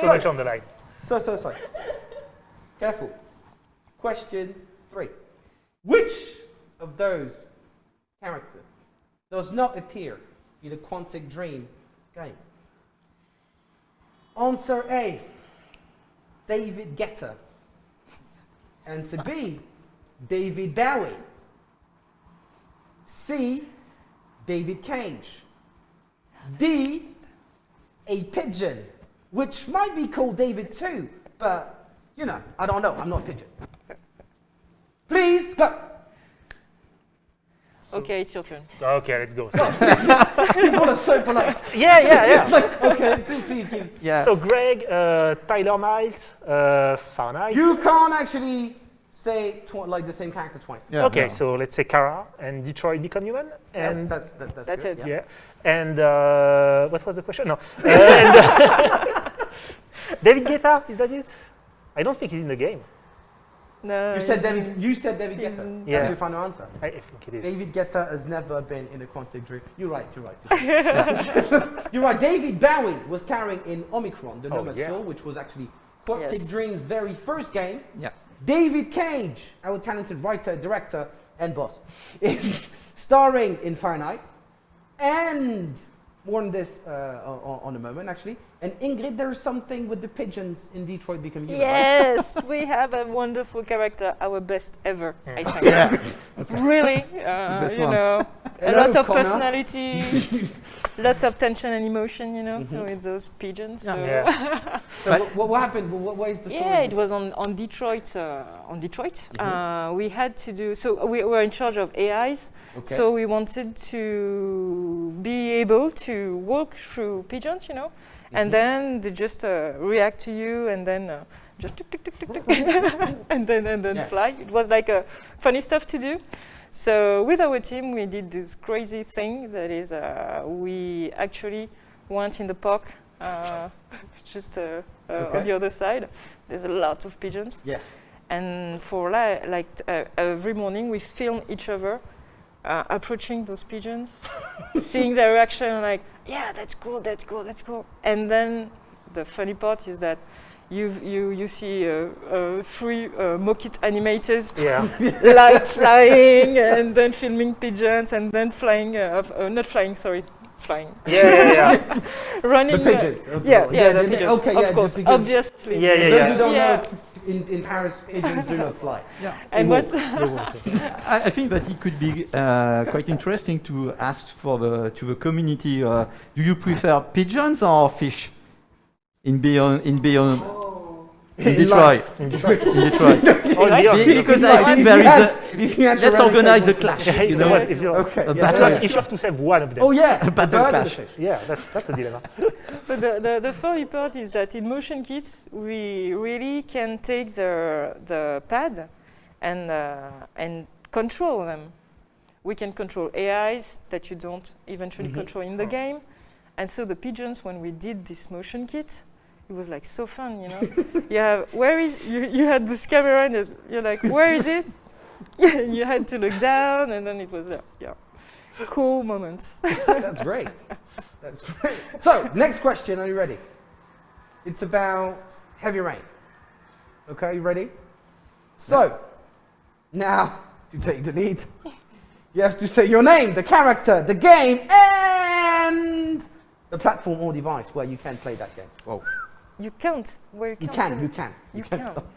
Speaker 6: so much on the line.
Speaker 1: So, so, so. Careful. Question three. Which of those characters does not appear in the Quantic Dream game? Answer A. David Guetta. Answer B. David Bowie. C. David Cage. D. A pigeon, which might be called David too, but you know, I don't know. I'm not a pigeon. Please go.
Speaker 5: okay, it's your turn.
Speaker 6: Okay, let's go. So,
Speaker 1: People are so polite.
Speaker 6: yeah, yeah, yeah.
Speaker 1: Like, okay, please, please give.
Speaker 7: Yeah.
Speaker 6: So Greg, uh, Tyler Miles, uh, Fahrenheit.
Speaker 1: You can't actually say like the same character twice.
Speaker 7: yeah,
Speaker 6: okay,
Speaker 7: yeah.
Speaker 6: so let's say Kara and Detroit Become Human.
Speaker 1: That's,
Speaker 6: And
Speaker 1: that's, that, that's,
Speaker 5: That's
Speaker 1: good,
Speaker 5: it.
Speaker 1: yeah.
Speaker 6: yeah. And uh, what was the question? No. Uh, and, uh, David Guetta, is that it? I don't think he's in the game.
Speaker 5: No.
Speaker 1: You said David. You said David
Speaker 5: he's
Speaker 1: Guetta.
Speaker 5: in-
Speaker 6: Yeah.
Speaker 1: That's your final answer.
Speaker 6: I, I think it is.
Speaker 1: David Guetta has never been in a Quantic Dream. You're right. You're right. you're right. David Bowie was starring in Omicron, the
Speaker 6: Oh,
Speaker 1: Nomad
Speaker 6: yeah.
Speaker 1: Soul, which was actually Quantic
Speaker 5: Yes.
Speaker 1: Dream's very first game.
Speaker 7: Yeah.
Speaker 1: David Cage, our talented writer, director, and boss, is starring in Fahrenheit. And more on this uh, on, on a moment, actually. And Ingrid, there's something with the pigeons in Detroit Become Human. right?
Speaker 5: Yes, we have a wonderful character, our best ever, I think.
Speaker 7: Yeah.
Speaker 5: Really, uh, you
Speaker 7: one.
Speaker 5: know, a lot of
Speaker 1: Connor.
Speaker 5: personality, lot of tension and emotion, you know,
Speaker 1: Mhm.
Speaker 5: with those pigeons.
Speaker 1: Yeah.
Speaker 5: So.
Speaker 6: Yeah.
Speaker 1: So what, what, what happened? What, what is the story?
Speaker 5: Yeah, it was on, on Detroit. Uh, on Detroit,
Speaker 1: Mhm.
Speaker 5: uh, we had to do. So we were in charge of AIs.
Speaker 1: Okay.
Speaker 5: So we wanted to be able to walk through pigeons, you know. And then they just uh, react to you, and then uh, just tick tick tick tick tick, and then and then
Speaker 1: Yeah.
Speaker 5: fly. It was like a funny stuff to do. So with our team, we did this crazy thing that is, uh, we actually went in the park, uh, just uh, uh,
Speaker 1: Okay.
Speaker 5: on the other side. There's a lot of pigeons.
Speaker 1: Yes.
Speaker 5: And for li- like uh, every morning, we film each other uh, approaching those pigeons, seeing their reaction, like, yeah, that's cool, that's cool, that's cool. And then the funny part is that you you you see uh, uh, three uh, Mokit animators
Speaker 6: Yeah.
Speaker 5: like flying and then filming pigeons and then flying, uh, uh, not flying, sorry, flying,
Speaker 6: Yeah, yeah, yeah.
Speaker 5: running.
Speaker 1: The
Speaker 5: uh,
Speaker 1: pigeons. okay.
Speaker 5: yeah, yeah, the
Speaker 1: they- they-
Speaker 5: pigeons.
Speaker 1: Okay,
Speaker 5: of
Speaker 1: yeah,
Speaker 5: course,
Speaker 1: just because
Speaker 5: obviously.
Speaker 6: Yeah, yeah,
Speaker 1: those
Speaker 6: yeah.
Speaker 1: Who don't
Speaker 5: Yeah.
Speaker 1: know, in, in Paris, pigeons do not fly.
Speaker 7: Yeah.
Speaker 5: And
Speaker 1: They
Speaker 5: what?
Speaker 6: They won't, yeah.
Speaker 7: I, I think that it could be uh, quite interesting to ask for the to the community. Uh, do you prefer pigeons or fish? In beyond in beyond in
Speaker 1: In
Speaker 7: Detroit.
Speaker 1: life.
Speaker 7: In Detroit.
Speaker 6: Oh,
Speaker 5: Right?
Speaker 6: yeah.
Speaker 7: Be- because I think
Speaker 1: if
Speaker 7: there
Speaker 1: you
Speaker 7: is
Speaker 1: had-
Speaker 7: a.
Speaker 1: if you
Speaker 7: Let's organize a
Speaker 1: one-
Speaker 7: clash. You
Speaker 6: if
Speaker 7: know,
Speaker 6: you if you-
Speaker 1: Okay.
Speaker 7: A battle.
Speaker 1: yeah.
Speaker 6: If you have to save one of them.
Speaker 1: Oh yeah,
Speaker 7: A battle
Speaker 1: bird and the
Speaker 7: clash.
Speaker 6: Yeah, that's that's a dilemma.
Speaker 5: But the, the, the funny part is that in motion kits, we really can take the, the pad and, uh, and control them. We can control AIs that you don't eventually
Speaker 1: Mhm.
Speaker 5: control in the game. And so the pigeons, when we did this motion kit, it was like so fun, you know. you have, where is, you, you had this camera and you're like, where is it? Yeah, you had to look down and then it was, uh, yeah, cool moments.
Speaker 1: That's great. That's great. So, next question. Are you ready? It's about heavy rain. Okay, you ready? So, now to take the lead, you have to say your name, the character, the game, and the platform or device where you can play that game. Whoa.
Speaker 5: You can't, where you
Speaker 1: You
Speaker 5: can't.
Speaker 1: can, you can.
Speaker 5: You
Speaker 1: can.
Speaker 5: can.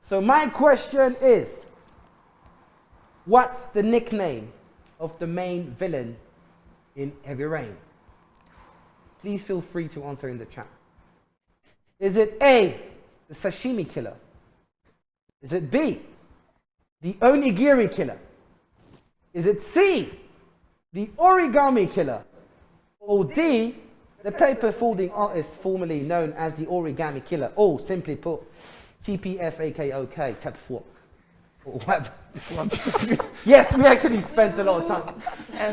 Speaker 1: So, my question is What's the nickname of the main villain in Heavy Rain? Please feel free to answer in the chat. Is it A, the sashimi killer? Is it B, the onigiri killer? Is it C, the origami killer? Or D, the paper folding artist formerly known as the origami killer? Or simply put, TPFAKOK, tap 4. Yes, we actually spent a lot of time.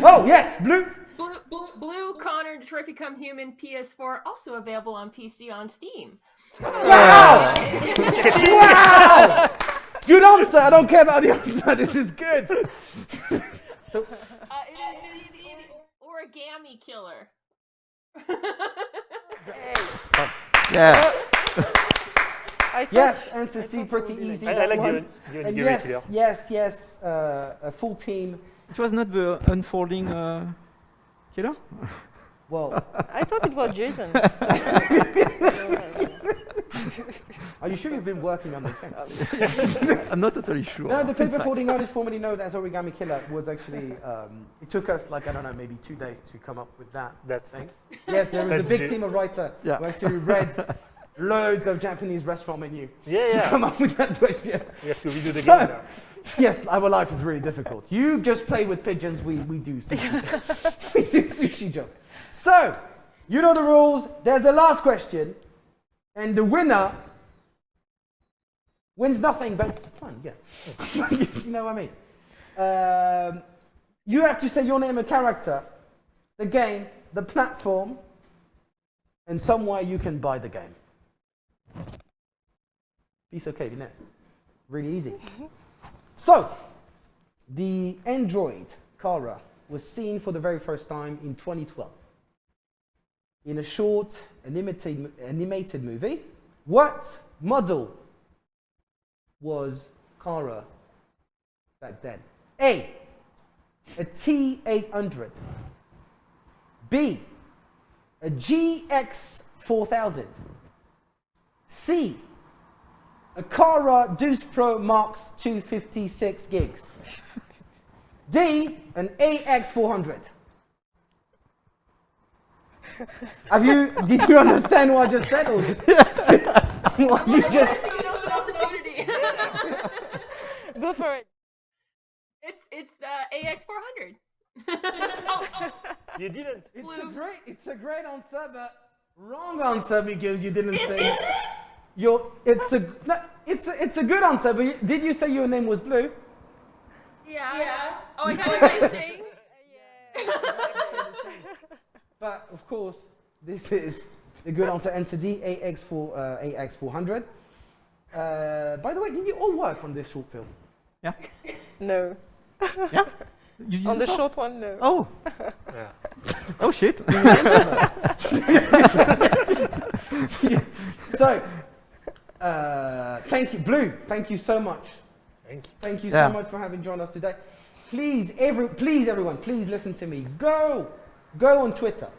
Speaker 1: Oh, yes, blue.
Speaker 8: Blue, Blue, Blue Connor, Detroit Become Human, PS4, also available on PC on Steam.
Speaker 1: Wow! wow! Good answer. I don't care about the answer. This is good. so,
Speaker 8: Uh, it is the origami killer.
Speaker 7: Yeah.
Speaker 1: Yes, answer
Speaker 5: I
Speaker 1: C,
Speaker 5: thought
Speaker 1: pretty
Speaker 5: we would be
Speaker 1: easy.
Speaker 6: I, I like
Speaker 1: one.
Speaker 6: the, the
Speaker 1: And
Speaker 6: onigiri
Speaker 1: yes,
Speaker 6: killer.
Speaker 1: yes, yes, uh, a full team.
Speaker 7: It was not the unfolding uh, killer.
Speaker 1: Well,
Speaker 5: I thought it was Jason.
Speaker 1: are you sure you've been working on this game?
Speaker 7: I'm not totally sure.
Speaker 1: No, the paper
Speaker 7: fact.
Speaker 1: folding artist formerly known as Origami Killer was actually, um, it took us like, I don't know, maybe two days to come up with that
Speaker 6: That's
Speaker 1: thing. Yes, there was a big
Speaker 6: ge-
Speaker 1: team of writer
Speaker 7: Yeah.
Speaker 1: who actually read loads of Japanese restaurant menu
Speaker 6: yeah,
Speaker 1: to come up with that question.
Speaker 6: We have to redo the
Speaker 1: So-
Speaker 6: game now.
Speaker 1: Yes, our life is really difficult. You just play with pigeons, we, we do sushi. we do sushi jokes. So, you know the rules. There's a last question, and the winner wins nothing, but it's fun, yeah. you know what I mean? Um, you have to say your name and character, the game, the platform, and somewhere you can buy the game. Piece of cake, isn't it? Really easy. So, the android Kara was seen for the very first time in 2012 in a short animated, animated movie. What model was Kara back then? A. A T800. B. A GX4000. C. A Kara Deuce Pro Max 256 gigs. D, an AX400. Have you, did you understand what I just said or just, what you just,
Speaker 8: Giving us an opportunity.
Speaker 5: Go for it.
Speaker 8: it's it's the AX 400. oh, oh,
Speaker 6: You didn't.
Speaker 1: it's a great, it's a great answer, but wrong answer because you didn't
Speaker 8: is,
Speaker 1: say.
Speaker 8: is it?
Speaker 1: Your, it's a, no, it's a, it's a good answer, but you, did you say your name was Blue?
Speaker 8: Yeah. Yeah. Oh, I got the same thing.
Speaker 1: But of course, this is the good answer. Answer D, AX4, uh, AX400. Uh, by the way, did you all work on this short film?
Speaker 7: Yeah.
Speaker 5: No.
Speaker 7: Yeah. You
Speaker 5: On the short one, no.
Speaker 7: Oh.
Speaker 6: Yeah.
Speaker 7: Oh shit.
Speaker 1: So, uh, thank you, Blue. Thank you so much.
Speaker 6: Thank you.
Speaker 1: Thank you
Speaker 7: Yeah.
Speaker 1: so much for having joined us today. Please, every, please, everyone, please listen to me. Go, go on Twitter,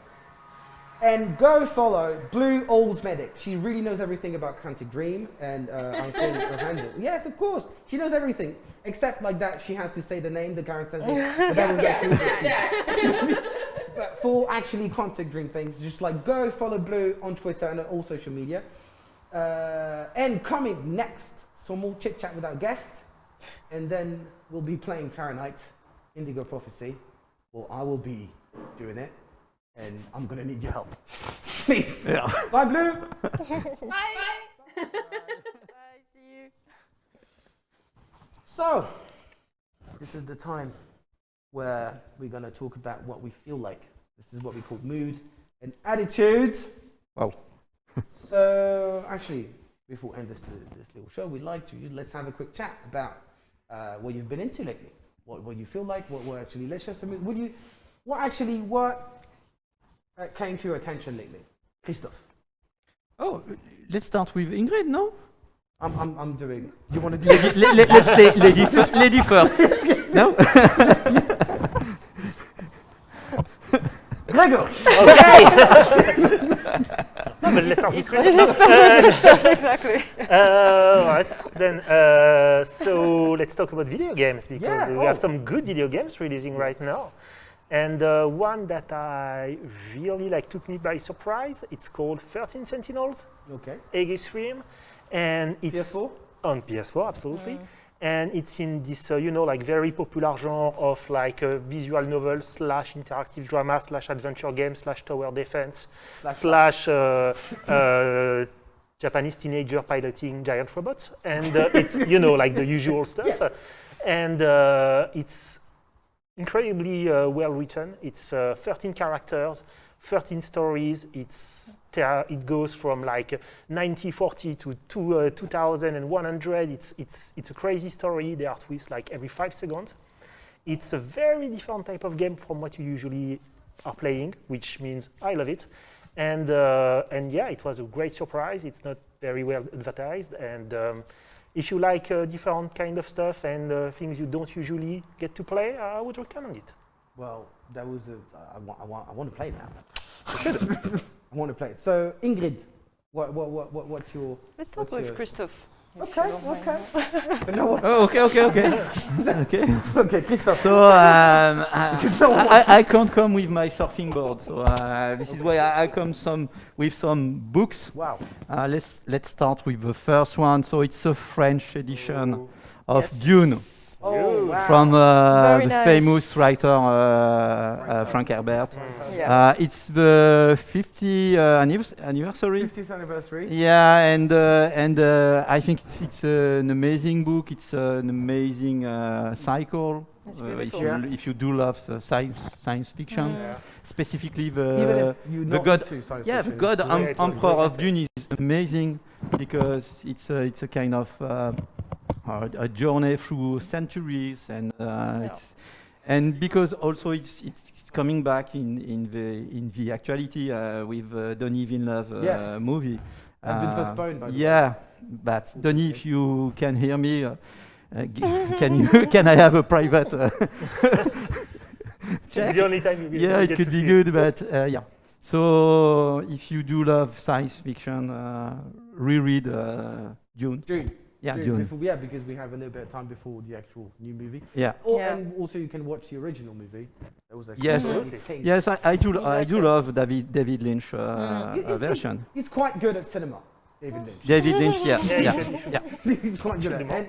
Speaker 1: and go follow Blue Olds Medic. She really knows everything about Quantic Dream, and uh, I think. Yes, of course, she knows everything except like that. She has to say the name, the character. But that was actually interesting. but for actually Quantic Dream things, just like go follow Blue on Twitter and on all social media. Uh, and coming next, some more chit chat with our guest, and then we'll be playing Fahrenheit, Indigo Prophecy, or I will be doing it, and I'm gonna need your help. Please.
Speaker 7: Yeah.
Speaker 1: Bye, Blue.
Speaker 8: Bye.
Speaker 5: Bye. See you.
Speaker 1: So, this is the time where we're gonna talk about what we feel like. This is what we call mood and attitude.
Speaker 7: Wow.
Speaker 1: so, actually, before we end this, this little show, we'd like to let's have a quick chat about uh, what you've been into lately. What, what you feel like. What, what actually let's just would you what actually what uh, came to your attention lately, Christophe?
Speaker 7: Oh, let's start with Ingrid, no?
Speaker 1: I'm, I'm, I'm doing. You want to do?
Speaker 7: Lady, let, let, let's say lady, fir- lady first. No?
Speaker 1: Gregor. Okay.
Speaker 6: No, but let's start with Christophe. Uh,
Speaker 5: exactly.
Speaker 6: uh, right, then, uh, so let's talk about video games because
Speaker 1: Yeah,
Speaker 6: we
Speaker 1: oh.
Speaker 6: have some good video games releasing right now. And uh, one that I really like took me by surprise. It's called 13 Sentinels,
Speaker 1: Okay.
Speaker 6: Aegis Rim, and it's
Speaker 1: PS4.
Speaker 6: on PS4, absolutely. And it's in this, uh, you know, like very popular genre of like a visual novel slash interactive drama slash adventure game slash tower defense
Speaker 1: Slash-
Speaker 6: slash uh, uh, Japanese teenager piloting giant robots. And uh, it's, you know, like the usual stuff. And uh, it's incredibly uh, well written. It's uh, 13 characters, 13 stories. It's it goes from like 1940 to two, uh, 2100. It's it's it's a crazy story. There are twists like every five seconds. It's a very different type of game from what you usually are playing, which means I love it. And uh, and yeah, it was a great surprise. It's not very well advertised, and um, if you like uh, different kind of stuff and uh, things you don't usually get to play, I would recommend it.
Speaker 1: Well, that was a. I want. I want. I want to play now. I want to play. it. So Ingrid, what what what, what what's your?
Speaker 5: Let's start
Speaker 1: What's
Speaker 5: with
Speaker 1: your-
Speaker 5: Christophe. If you
Speaker 1: Okay. Okay. so no.
Speaker 7: Oh, okay, okay, okay. okay.
Speaker 1: Okay, Christophe.
Speaker 7: So um, I,
Speaker 1: no one wants
Speaker 7: I, I can't come with my surfing board. So uh, this is why I, I come some with some books.
Speaker 1: Wow.
Speaker 7: Uh, let's let's start with the first one. So it's a French edition of
Speaker 5: Yes.
Speaker 7: Dune
Speaker 1: Oh wow.
Speaker 7: from uh, the
Speaker 5: nice.
Speaker 7: famous writer uh, uh, Frank Herbert.
Speaker 5: Yeah.
Speaker 7: Uh, it's the 50 uh, anniversary.
Speaker 1: 50th anniversary.
Speaker 7: Yeah, and uh, and uh, I think it's, it's uh, an amazing book. It's uh, an amazing uh, cycle. Uh, if you
Speaker 1: Yeah.
Speaker 7: if you do love the science science fiction,
Speaker 5: Mm.
Speaker 7: specifically the the god- yeah the God
Speaker 1: it's
Speaker 7: em-
Speaker 6: Yeah, it was
Speaker 7: Emperor of Dune is amazing because it's a, it's a kind of uh, a, journey through centuries and uh, it's and because also it's it's it's coming back in in the in the actuality uh, with uh, Denis Villeneuve uh,
Speaker 1: Yes.
Speaker 7: movie.
Speaker 1: Has been postponed, by the way.
Speaker 7: Yeah, but Denis, if you can hear me, g- can you can I have a private? Uh,
Speaker 6: It's the only time you will
Speaker 7: yeah, it
Speaker 6: get
Speaker 7: could be good, but uh, yeah. So if you do love science fiction, uh, reread uh, Dune.
Speaker 1: June.
Speaker 7: Yeah,
Speaker 1: do- Before, yeah, because we have a little bit of time before the actual new movie.
Speaker 7: Yeah.
Speaker 1: Or,
Speaker 5: Yeah.
Speaker 1: And also, you can watch the original movie. That was actually
Speaker 7: Yes.
Speaker 1: Stanley's King.
Speaker 7: Yes, I, I do. I do love David David Lynch uh,
Speaker 5: Mm.
Speaker 7: uh,
Speaker 1: He's- he's-
Speaker 7: version.
Speaker 1: He's quite good at cinema, David Lynch.
Speaker 7: David Lynch. Yeah.
Speaker 6: Yeah,
Speaker 7: Yeah.
Speaker 6: should- you should.
Speaker 7: Yeah.
Speaker 1: he's quite good at
Speaker 6: Should
Speaker 1: it.
Speaker 6: be
Speaker 1: And,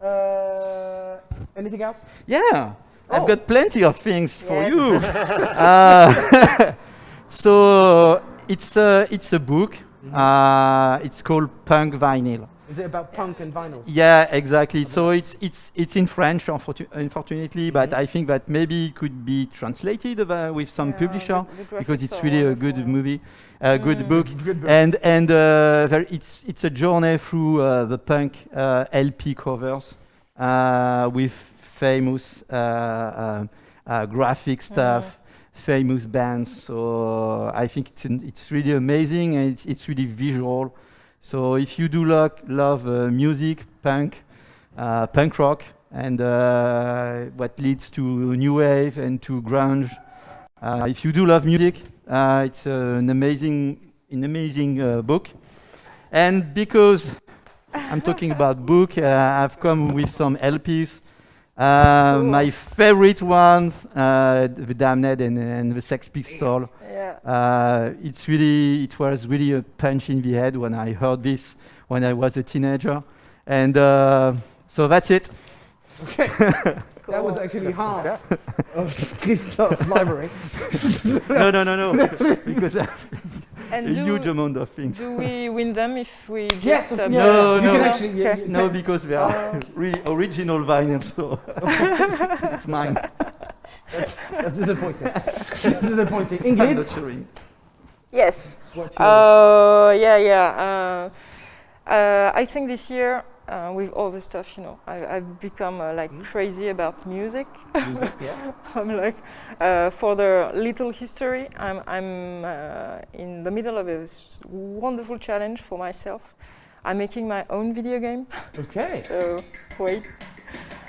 Speaker 1: uh, anything else?
Speaker 7: Yeah, I've
Speaker 1: Oh.
Speaker 7: got plenty of things for you. uh, so it's a it's a book. Uh, it's called Punk Vinyl.
Speaker 1: Is it about punk and vinyls?
Speaker 7: Yeah, exactly. So it's it's it's in French, unfortu- unfortunately, but I think that maybe it could be translated uh, with some
Speaker 5: Yeah,
Speaker 7: publisher
Speaker 5: the- the
Speaker 7: because it's
Speaker 5: are
Speaker 7: really a good
Speaker 5: yeah.
Speaker 7: movie, a good
Speaker 5: Mm.
Speaker 7: book.
Speaker 1: Good book.
Speaker 7: and and uh, there it's it's a journey through uh, the punk uh, LP covers uh, with famous uh, uh, uh, graphic stuff, famous bands. So I think it's an, it's really amazing and it's, it's really visual. So if you do lo- love uh, music, punk, uh, punk rock, and uh, what leads to new wave and to grunge, uh, if you do love music, uh, it's uh, an amazing, an amazing book. And because I'm talking about book, I've come with some LPs. Uh, My favorite ones, uh, The Damned and, and The Sex Pistols.
Speaker 5: Yeah.
Speaker 7: Uh, it's really, it was really a punch in the head when I heard this when I was a teenager. And uh, so that's it.
Speaker 1: That was
Speaker 5: Cool.
Speaker 1: actually half of Christophe's library.
Speaker 7: no, no, no, no. because I
Speaker 5: And
Speaker 7: a huge amount of things.
Speaker 5: do we win them if we just
Speaker 1: Yes, of-
Speaker 5: uh,
Speaker 1: yes,
Speaker 7: No,
Speaker 1: you
Speaker 7: no.
Speaker 1: can
Speaker 7: No.
Speaker 1: actually. yeah,
Speaker 5: Okay.
Speaker 7: No, because they are
Speaker 5: Oh.
Speaker 7: really original vinyl, so it's mine.
Speaker 1: That's disappointing. That's disappointing.
Speaker 7: I'm
Speaker 1: Ingrid,
Speaker 7: not sure.
Speaker 5: Yes.
Speaker 1: what's your?
Speaker 5: Uh, yeah, yeah. Uh, uh, I think this year, uh, with all the stuff, you know, I, I've become uh, like crazy about music.
Speaker 1: music, yeah.
Speaker 5: I'm like, uh, for the little history, I'm, I'm uh, in the middle of a wonderful challenge for myself. I'm making my own video game.
Speaker 1: Okay.
Speaker 5: So wait,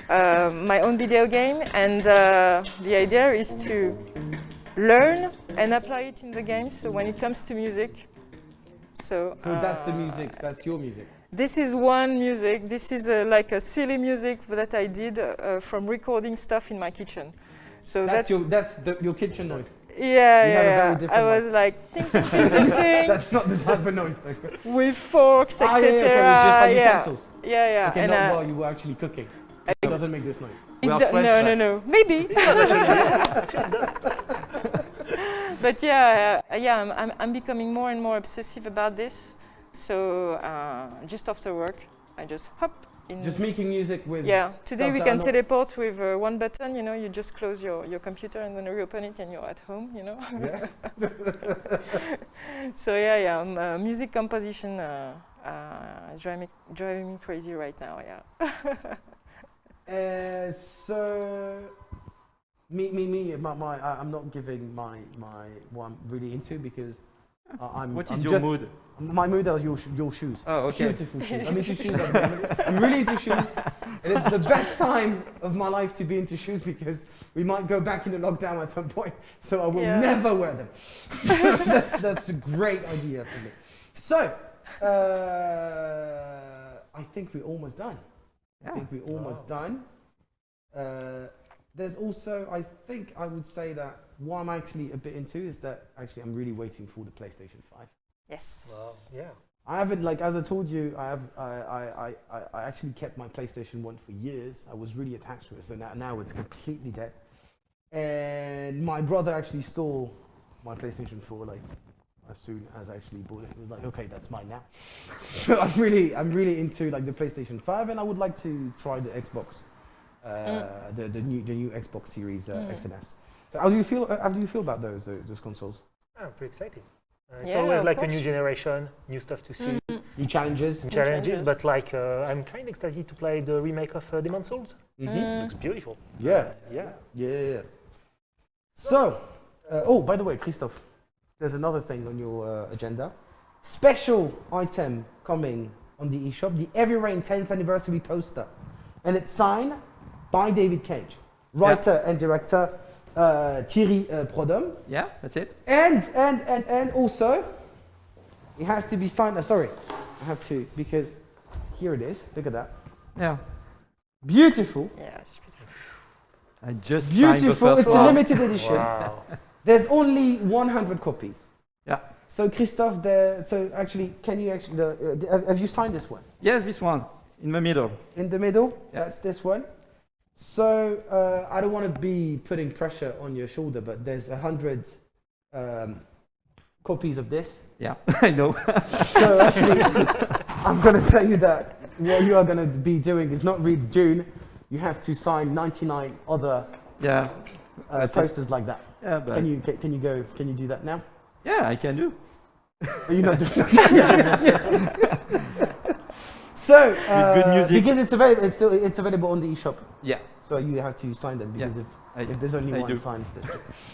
Speaker 5: uh, my own video game, and uh, the idea is to learn and apply it in the game. So when it comes to music, so
Speaker 1: So that's the music. That's your music.
Speaker 5: This is one music. This is uh, like a silly music that I did uh, from recording stuff in my kitchen. So
Speaker 1: That's,
Speaker 5: that's,
Speaker 1: your. That's the, your kitchen noise.
Speaker 5: yeah,
Speaker 1: you
Speaker 5: yeah.
Speaker 1: very
Speaker 5: yeah.
Speaker 1: different
Speaker 5: I
Speaker 1: one.
Speaker 5: was like ting ting ting ting ting
Speaker 1: That's not the type of noise. Though.
Speaker 5: with forks,
Speaker 1: Ah,
Speaker 5: etc.
Speaker 1: yeah, yeah, okay, just like
Speaker 5: yeah.
Speaker 1: utensils.
Speaker 5: yeah, yeah.
Speaker 1: Okay,
Speaker 5: and,
Speaker 1: not
Speaker 5: uh,
Speaker 1: while you were actually cooking. It doesn't make this noise.
Speaker 5: It
Speaker 7: are
Speaker 5: no, no, no. Maybe. but yeah, uh, yeah, I'm, I'm, I'm becoming more and more obsessive about this. So uh, just after work, I just hop in.
Speaker 1: Just making music with.
Speaker 5: yeah, today we can teleport with uh, one button. You know, you just close your, your computer and then reopen it, and you're at home. You know.
Speaker 1: Yeah.
Speaker 5: so yeah, yeah, um, uh, music composition uh, uh, is driving me, driving me crazy right now. Yeah.
Speaker 1: Uh, so, me, me, me. My, my I, I'm not giving my, my what I'm really into because uh, I'm.
Speaker 7: What is
Speaker 1: I'm
Speaker 7: your
Speaker 1: just,
Speaker 7: mood?
Speaker 1: My mood are your, sh- your shoes.
Speaker 7: Oh, okay.
Speaker 1: Beautiful shoes. I'm into shoes. I'm, I'm really into shoes, and it's the best time of my life to be into shoes because we might go back into lockdown at some point. So I will
Speaker 5: Yeah.
Speaker 1: never wear them. that's, that's a great idea for me. So, uh, I think we're almost done. I think we're almost done. Uh, there's also, I think, I would say that what I'm actually a bit into is that actually I'm really waiting for the PlayStation 5.
Speaker 5: Yes.
Speaker 6: Well, yeah.
Speaker 1: I haven't like as I told you, I have I, I, I, I- I actually kept my PlayStation One for years. I was really attached to it, so now, now it's completely dead. And my brother actually stole my PlayStation 4 like as soon as I actually bought it. He was like, okay, that's mine now. so I'm really I'm really into like the PlayStation 5, and I would like to try the Xbox, uh, the the new the new Xbox Series uh,
Speaker 5: Mm.
Speaker 1: X and S. So how do you feel? Uh, how do you feel about those uh, those consoles?
Speaker 6: I'm pretty excited. Uh, it's
Speaker 5: Yeah,
Speaker 6: always
Speaker 5: of
Speaker 6: like a new generation, new stuff to see,
Speaker 5: Mm.
Speaker 1: New challenges.
Speaker 6: new
Speaker 5: New
Speaker 6: challenges.
Speaker 5: challenges.
Speaker 6: But like, uh, I'm kind of excited to play the remake of uh, Demon Souls.
Speaker 1: Mhm.
Speaker 5: Mm.
Speaker 6: Looks beautiful.
Speaker 1: Yeah.
Speaker 6: Uh, yeah.
Speaker 1: Yeah, yeah, yeah. So, uh, oh, by the way, Christophe, there's another thing on your uh, agenda. Special item coming on the eShop, the Heavy Rain 10th anniversary poster. And it's signed by David Cage, writer and director uh, Thierry uh, Prodhomme.
Speaker 7: Yeah, that's it.
Speaker 1: And, and, and, and also, it has to be signed. Uh, sorry, I have to, because here it is. Look at that.
Speaker 7: Yeah.
Speaker 1: Beautiful.
Speaker 5: Yeah, it's beautiful.
Speaker 7: I just signed the
Speaker 1: Beautiful.
Speaker 7: first
Speaker 1: It's a limited edition.
Speaker 6: Wow.
Speaker 1: There's only 100 copies.
Speaker 7: Yeah.
Speaker 1: So Christophe, the, so actually, can you actually, the, uh, have, have you signed this one?
Speaker 7: Yes, this one in the middle.
Speaker 1: In the middle,
Speaker 7: Yeah.
Speaker 1: that's this one. So uh, I don't want to be putting pressure on your shoulder, but there's a hundred um, copies of this.
Speaker 7: Yeah, I know.
Speaker 1: So actually, I'm going to tell you that what you are going to be doing is not read Dune. You have to sign 99 other
Speaker 7: yeah.
Speaker 1: uh, posters like that.
Speaker 7: Yeah, but
Speaker 1: Can you can you go? Can you do that now?
Speaker 7: yeah, I can do.
Speaker 1: Are you not doing? so uh,
Speaker 7: good music.
Speaker 1: because it's available, it's still it's available on the eShop.
Speaker 7: Yeah.
Speaker 1: So you have to sign them
Speaker 7: Yeah,
Speaker 1: because if,
Speaker 7: I,
Speaker 1: if there's only
Speaker 7: I
Speaker 1: one
Speaker 7: do.
Speaker 1: signed.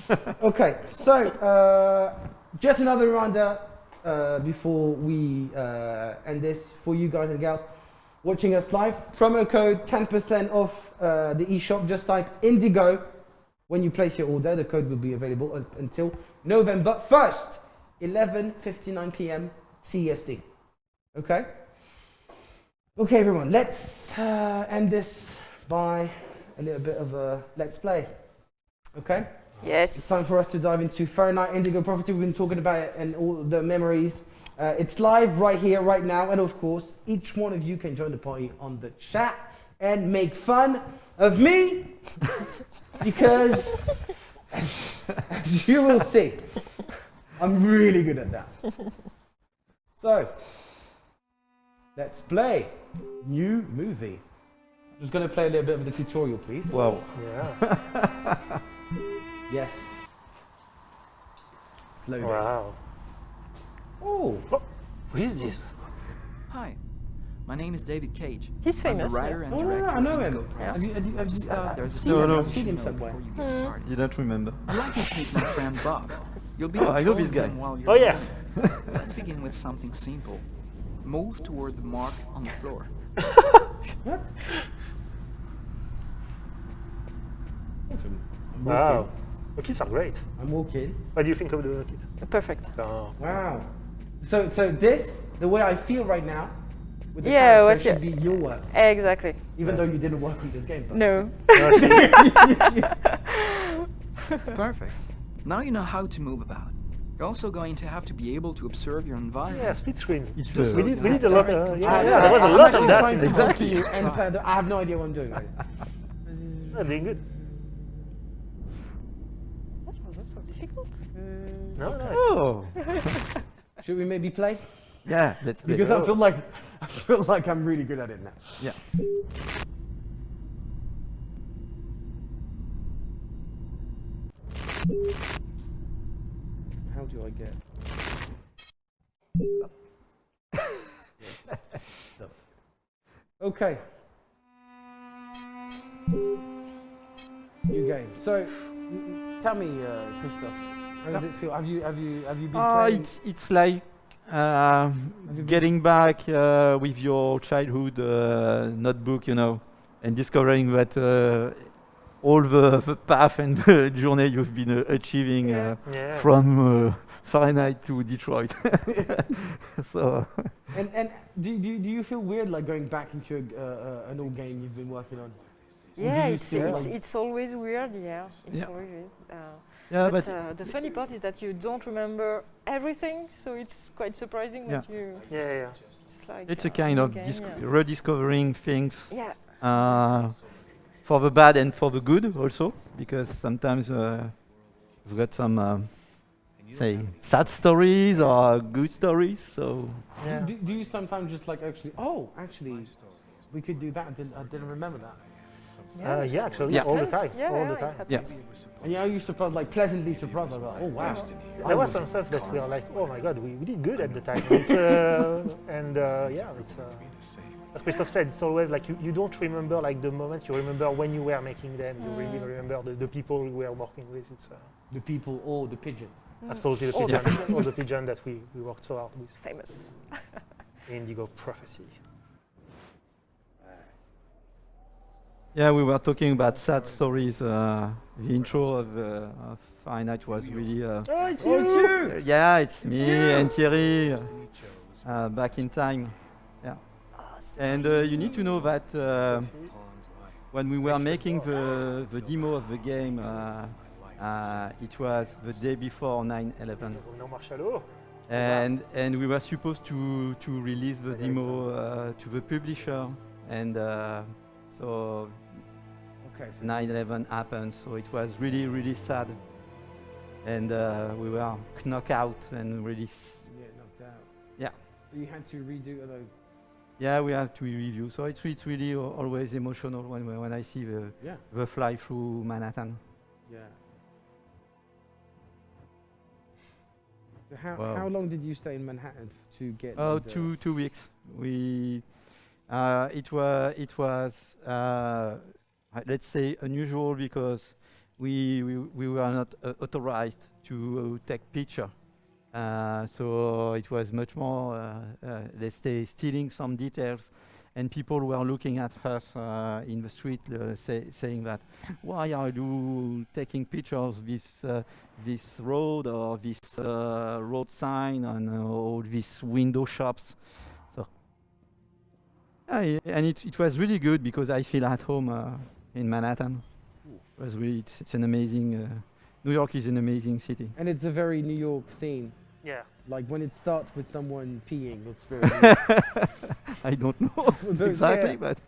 Speaker 1: okay, so uh, just another reminder uh, before we uh, end this for you guys and gals watching us live. Promo code 10% off uh, the eShop. Just type Indigo when you place your order. The code will be available until November 1st, 11:59 p.m. CEST. Okay. Okay, everyone. Let's uh, end this by a little bit of a let's play. Okay?
Speaker 5: Yes.
Speaker 1: It's time for us to dive into Fahrenheit Indigo Prophecy. We've been talking about it and all the memories. Uh, it's live right here, right now. And of course, each one of you can join the party on the chat and make fun of me because, as, as you will see, I'm really good at that. So, let's play new movie. Just gonna play a little bit of the tutorial, please.
Speaker 7: Wow.
Speaker 6: Yeah.
Speaker 1: Yes. Slowly.
Speaker 6: Wow.
Speaker 1: Oh,
Speaker 6: Who is this?
Speaker 9: Hi, my name is David Cage.
Speaker 5: He's
Speaker 9: I'm the
Speaker 5: famous.
Speaker 9: writer and
Speaker 1: oh no,
Speaker 9: director
Speaker 1: no, I know him. Have you, have you, have you,
Speaker 9: Just
Speaker 1: uh,
Speaker 9: there's a
Speaker 1: I've seen
Speaker 7: No,
Speaker 1: him,
Speaker 7: no.
Speaker 9: You
Speaker 1: seen him
Speaker 9: know
Speaker 1: somewhere.
Speaker 9: before you get started.
Speaker 7: Didn't remember.
Speaker 9: I'd like to meet my friend Bob. You'll be
Speaker 7: Oh, I know
Speaker 9: controlling
Speaker 7: this guy.
Speaker 9: him while you're
Speaker 6: Oh, yeah.
Speaker 9: Let's begin with something simple. Move toward the mark on the floor.
Speaker 1: What? I'm
Speaker 6: Wow. The kids are great.
Speaker 1: I'm walking.
Speaker 6: What do you think of the kid?
Speaker 5: Perfect.
Speaker 6: Oh.
Speaker 1: Wow. So, so this, the way I feel right now, with the
Speaker 5: Yeah,
Speaker 1: character
Speaker 5: what's
Speaker 1: should
Speaker 5: your-
Speaker 1: be your work,
Speaker 5: Exactly.
Speaker 1: even though you didn't work on this game. But
Speaker 5: No.
Speaker 9: Perfect. Now you know how to move about. You're also going to have to be able to observe your environment.
Speaker 6: Yeah, split screen.
Speaker 7: It's
Speaker 9: Just
Speaker 7: uh,
Speaker 6: We need,
Speaker 9: you
Speaker 6: we
Speaker 9: have
Speaker 6: need a lot.
Speaker 9: to-
Speaker 6: Uh, yeah,
Speaker 1: I-
Speaker 6: yeah, there was a
Speaker 1: I'm
Speaker 6: lot of that.
Speaker 1: trying
Speaker 6: in
Speaker 1: to
Speaker 6: the
Speaker 1: help
Speaker 6: game.
Speaker 1: you
Speaker 9: Let's
Speaker 1: and uh, I have no idea what I'm doing. Right?
Speaker 6: Yeah, doing good.
Speaker 5: That wasn't so difficult.
Speaker 6: No, no.
Speaker 7: Oh.
Speaker 1: Should we maybe play?
Speaker 7: Yeah, let's play.
Speaker 1: Because I feel like I feel like I'm really good at it now.
Speaker 7: Yeah.
Speaker 1: How do I get? Okay. New game. So, n- n- tell me, uh, Christophe, how does it feel? Have you have you have you been
Speaker 7: Uh,
Speaker 1: playing?
Speaker 7: it's it's like uh, getting back uh, with your childhood uh, notebook, you know, and discovering that uh, all the, the path and the journey you've been uh, achieving uh,
Speaker 6: Yeah.
Speaker 7: from uh, Fahrenheit to Detroit. so
Speaker 1: And and do, do do you feel weird like going back into a, uh, uh, an old game you've been working on?
Speaker 5: Yeah, it's, it's, it's always weird, yeah. It's
Speaker 7: Yeah.
Speaker 5: always weird. Uh,
Speaker 7: yeah,
Speaker 5: but
Speaker 7: but
Speaker 5: uh, the funny part is that you don't remember everything, so it's quite surprising
Speaker 7: Yeah.
Speaker 5: that you.
Speaker 6: Yeah, yeah.
Speaker 5: It's like.
Speaker 7: it's
Speaker 5: uh,
Speaker 7: a kind of
Speaker 5: game, yeah.
Speaker 7: rediscovering things
Speaker 5: Yeah,
Speaker 7: uh, for the bad and for the good also, because sometimes uh, we've got some, um, say, sad stories or good stories. So
Speaker 6: Yeah.
Speaker 1: Do, do you sometimes just like actually? Oh, actually, we could do that. I didn't, I didn't remember that.
Speaker 6: Uh, yeah, actually,
Speaker 7: Yeah.
Speaker 6: all the time.
Speaker 5: Yeah,
Speaker 6: all the time.
Speaker 5: Yes.
Speaker 1: And yeah, are you surprised, like pleasantly surprised? Like, oh wow.
Speaker 6: There was some stuff that we are like, oh my god, we, we did good at the time. It's, uh, and uh, yeah, it's, uh, as Christophe said, it's always like you, you don't remember like the moment, you remember when you were making them, you really
Speaker 5: Mm.
Speaker 6: remember the, the people you were working with. It's uh,
Speaker 1: The people or the pigeon.
Speaker 6: absolutely the
Speaker 5: All
Speaker 6: pigeon,
Speaker 5: pigeons.
Speaker 6: all the pigeon that we, we worked so hard with.
Speaker 5: Famous.
Speaker 6: Indigo Prophecy.
Speaker 7: yeah, we were talking about sad stories. Uh, the intro of, uh, of Fahrenheit was really. Uh,
Speaker 6: Oh, it's
Speaker 1: Oh, it's you!
Speaker 7: yeah, it's me and Thierry. Uh, back in time. And uh, you need to know that uh, when we were making the, the demo of the game, uh, uh, it was the day before 9/11, and and we were supposed to to release the demo uh, to the publisher, and uh, so
Speaker 1: Okay.
Speaker 7: 9/11 happened. So it was really really sad, and uh, we were knocked out and really.
Speaker 1: yeah, knocked out.
Speaker 7: Yeah.
Speaker 1: So you had to redo although
Speaker 7: Yeah, we have to review. So it's, it's really always emotional when when I see the
Speaker 1: Yeah.
Speaker 7: the fly through Manhattan.
Speaker 1: Yeah. So how
Speaker 7: Wow.
Speaker 1: how long did you stay in Manhattan to get?
Speaker 7: Oh, two two weeks. We uh, it was it was uh, uh, let's say unusual because we we, we were not uh, authorized to uh, take picture. Uh, so it was much more uh, uh, let's say stealing some details. And people were looking at us uh, in the street, uh, say, saying that, "Why are you taking pictures of this uh, this road or this uh, road sign and uh, all these window shops. So, and it, it was really good because I feel at home uh, in Manhattan. It was really it's, it's an amazing. Uh, New York is an amazing city.
Speaker 1: And it's a very New York scene.
Speaker 6: Yeah.
Speaker 1: Like when it starts with someone peeing, it's very.
Speaker 7: I don't know exactly,
Speaker 1: yeah.
Speaker 7: but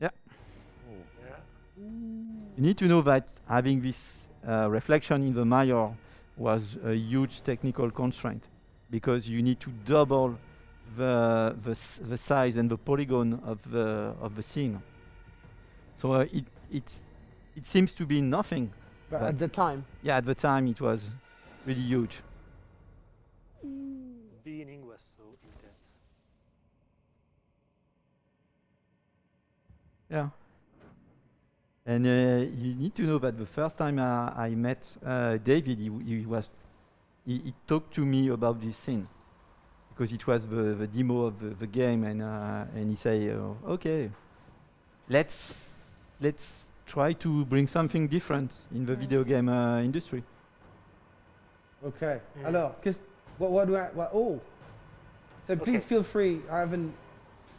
Speaker 6: Yeah.
Speaker 7: You need to know that having this uh, reflection in the mirror was a huge technical constraint because you need to double the the, the size and the polygon of the of the scene. So uh, it it it seems to be nothing.
Speaker 1: But
Speaker 7: But-
Speaker 1: at the time,
Speaker 7: Yeah, at the time it was really huge.
Speaker 6: Beginning was so intense.
Speaker 7: Yeah. And uh, you need to know that the first time I, I met uh, David, he, he was he, he talked to me about this scene because it was the, the demo of the, the game, and uh, and he say, uh, okay, let's let's try to bring something different in the video game uh, industry.
Speaker 1: okay.
Speaker 6: Yeah.
Speaker 1: Alors, qu'est-ce, what, what do I? What, oh. So please feel free. I haven't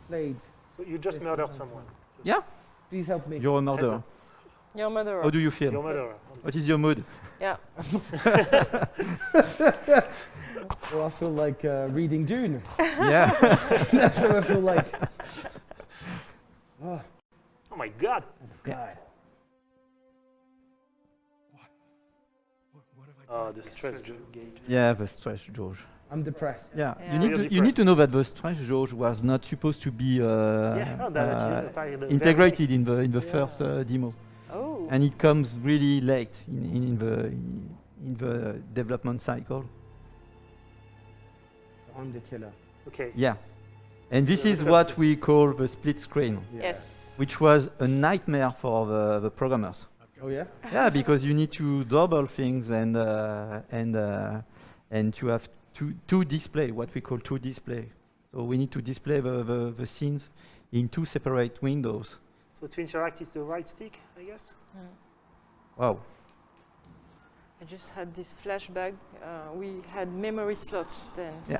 Speaker 1: played.
Speaker 6: So you just
Speaker 1: Yes,
Speaker 6: murdered
Speaker 1: sometimes,
Speaker 6: someone.
Speaker 7: Yeah,
Speaker 1: Please help me.
Speaker 7: you're a murderer.
Speaker 6: You're
Speaker 5: a murderer.
Speaker 7: How do you feel?
Speaker 6: You're a murderer.
Speaker 7: What is your mood?
Speaker 5: Yeah.
Speaker 1: Well, I feel like uh, reading Dune.
Speaker 7: yeah.
Speaker 1: That's what I feel like. Oh
Speaker 6: Oh my god.
Speaker 1: God.
Speaker 6: Oh, the stress gauge.
Speaker 7: Yeah, the stress, George.
Speaker 1: I'm depressed.
Speaker 7: Yeah,
Speaker 5: Yeah.
Speaker 7: you need
Speaker 6: You're
Speaker 7: to you need to know that the stress gauge was not supposed to be uh,
Speaker 6: yeah, no,
Speaker 7: uh,
Speaker 6: actually applied the very
Speaker 7: integrated in the in the
Speaker 6: Yeah.
Speaker 7: first uh, demo,
Speaker 5: Oh.
Speaker 7: and it comes really late in, in, in the in the development cycle.
Speaker 1: I'm the killer.
Speaker 6: Okay.
Speaker 7: Yeah, and this is what we call the split screen,
Speaker 1: Yeah.
Speaker 5: Yes.
Speaker 7: which was a nightmare for the, the programmers.
Speaker 1: Oh yeah.
Speaker 7: yeah, because you need to double things and uh, and uh, and to have two two display, what we call two display. So we need to display the, the, the scenes in two separate windows.
Speaker 6: So to interact is the right stick, I guess.
Speaker 5: Mm.
Speaker 7: Wow.
Speaker 5: I just had this flashback. Uh, we had memory slots then.
Speaker 7: Yeah.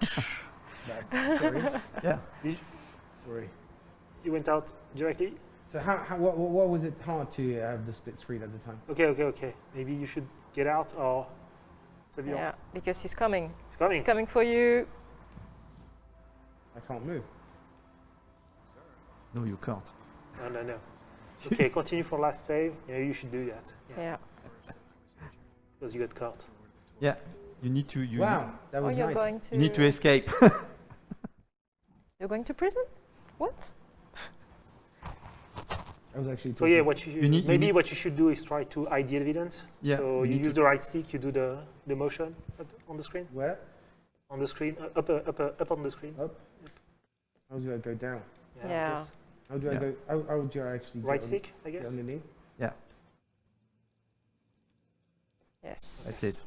Speaker 1: Sorry.
Speaker 7: Yeah.
Speaker 1: Sorry.
Speaker 6: You went out directly.
Speaker 1: So how, how what, what what was it hard to have the split screen at the time?
Speaker 6: Okay, okay, okay. Maybe you should get out or. Savion.
Speaker 5: Yeah, because he's coming.
Speaker 6: It's coming.
Speaker 5: He's coming for you.
Speaker 1: I can't move.
Speaker 7: No, you can't.
Speaker 6: No, no, no. Okay, continue for last save. Yeah, you should do that.
Speaker 5: Yeah.
Speaker 6: Because you got caught.
Speaker 7: Yeah. You need to you,
Speaker 1: wow, that
Speaker 5: Oh,
Speaker 1: was
Speaker 5: you're
Speaker 1: nice.
Speaker 5: going to.
Speaker 7: you need to escape.
Speaker 5: You're going to prison? What?
Speaker 1: I was actually.
Speaker 6: So yeah, what you,
Speaker 7: You need-
Speaker 6: maybe
Speaker 7: need-
Speaker 6: what you should do is try to hide the evidence.
Speaker 7: Yeah,
Speaker 6: So
Speaker 7: you
Speaker 6: you, use the right stick. You do the the motion on the screen.
Speaker 1: Where?
Speaker 6: On the screen, uh, up, uh, up, uh, up on the screen. Up.
Speaker 1: How do I go down?
Speaker 5: Yeah.
Speaker 6: yes.
Speaker 1: How do I
Speaker 7: Yeah.
Speaker 1: go? How, how do I actually?
Speaker 6: Right
Speaker 1: get on-
Speaker 6: stick, I
Speaker 1: get
Speaker 6: guess.
Speaker 1: underneath? Yeah.
Speaker 5: Yes.
Speaker 7: That's it.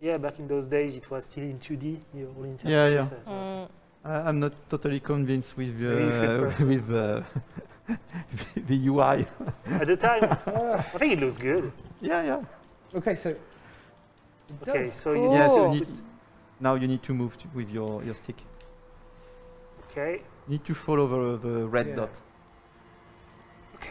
Speaker 6: Yeah, back in those days, it was still in 2D. The whole interface.
Speaker 7: Yeah, yeah.
Speaker 6: so
Speaker 5: Mm,
Speaker 7: I, I'm not totally convinced with
Speaker 6: Maybe you should
Speaker 7: uh, with uh, the UI.
Speaker 6: At the time, I think it looks good.
Speaker 7: yeah, yeah.
Speaker 1: okay, so.
Speaker 6: Okay,
Speaker 1: does.
Speaker 6: so you
Speaker 5: Cool.
Speaker 6: need
Speaker 7: Yeah, so you need, Now you need to move to, with your, your stick.
Speaker 6: Okay.
Speaker 7: You need to follow the, the red
Speaker 1: Yeah.
Speaker 7: dot. Okay.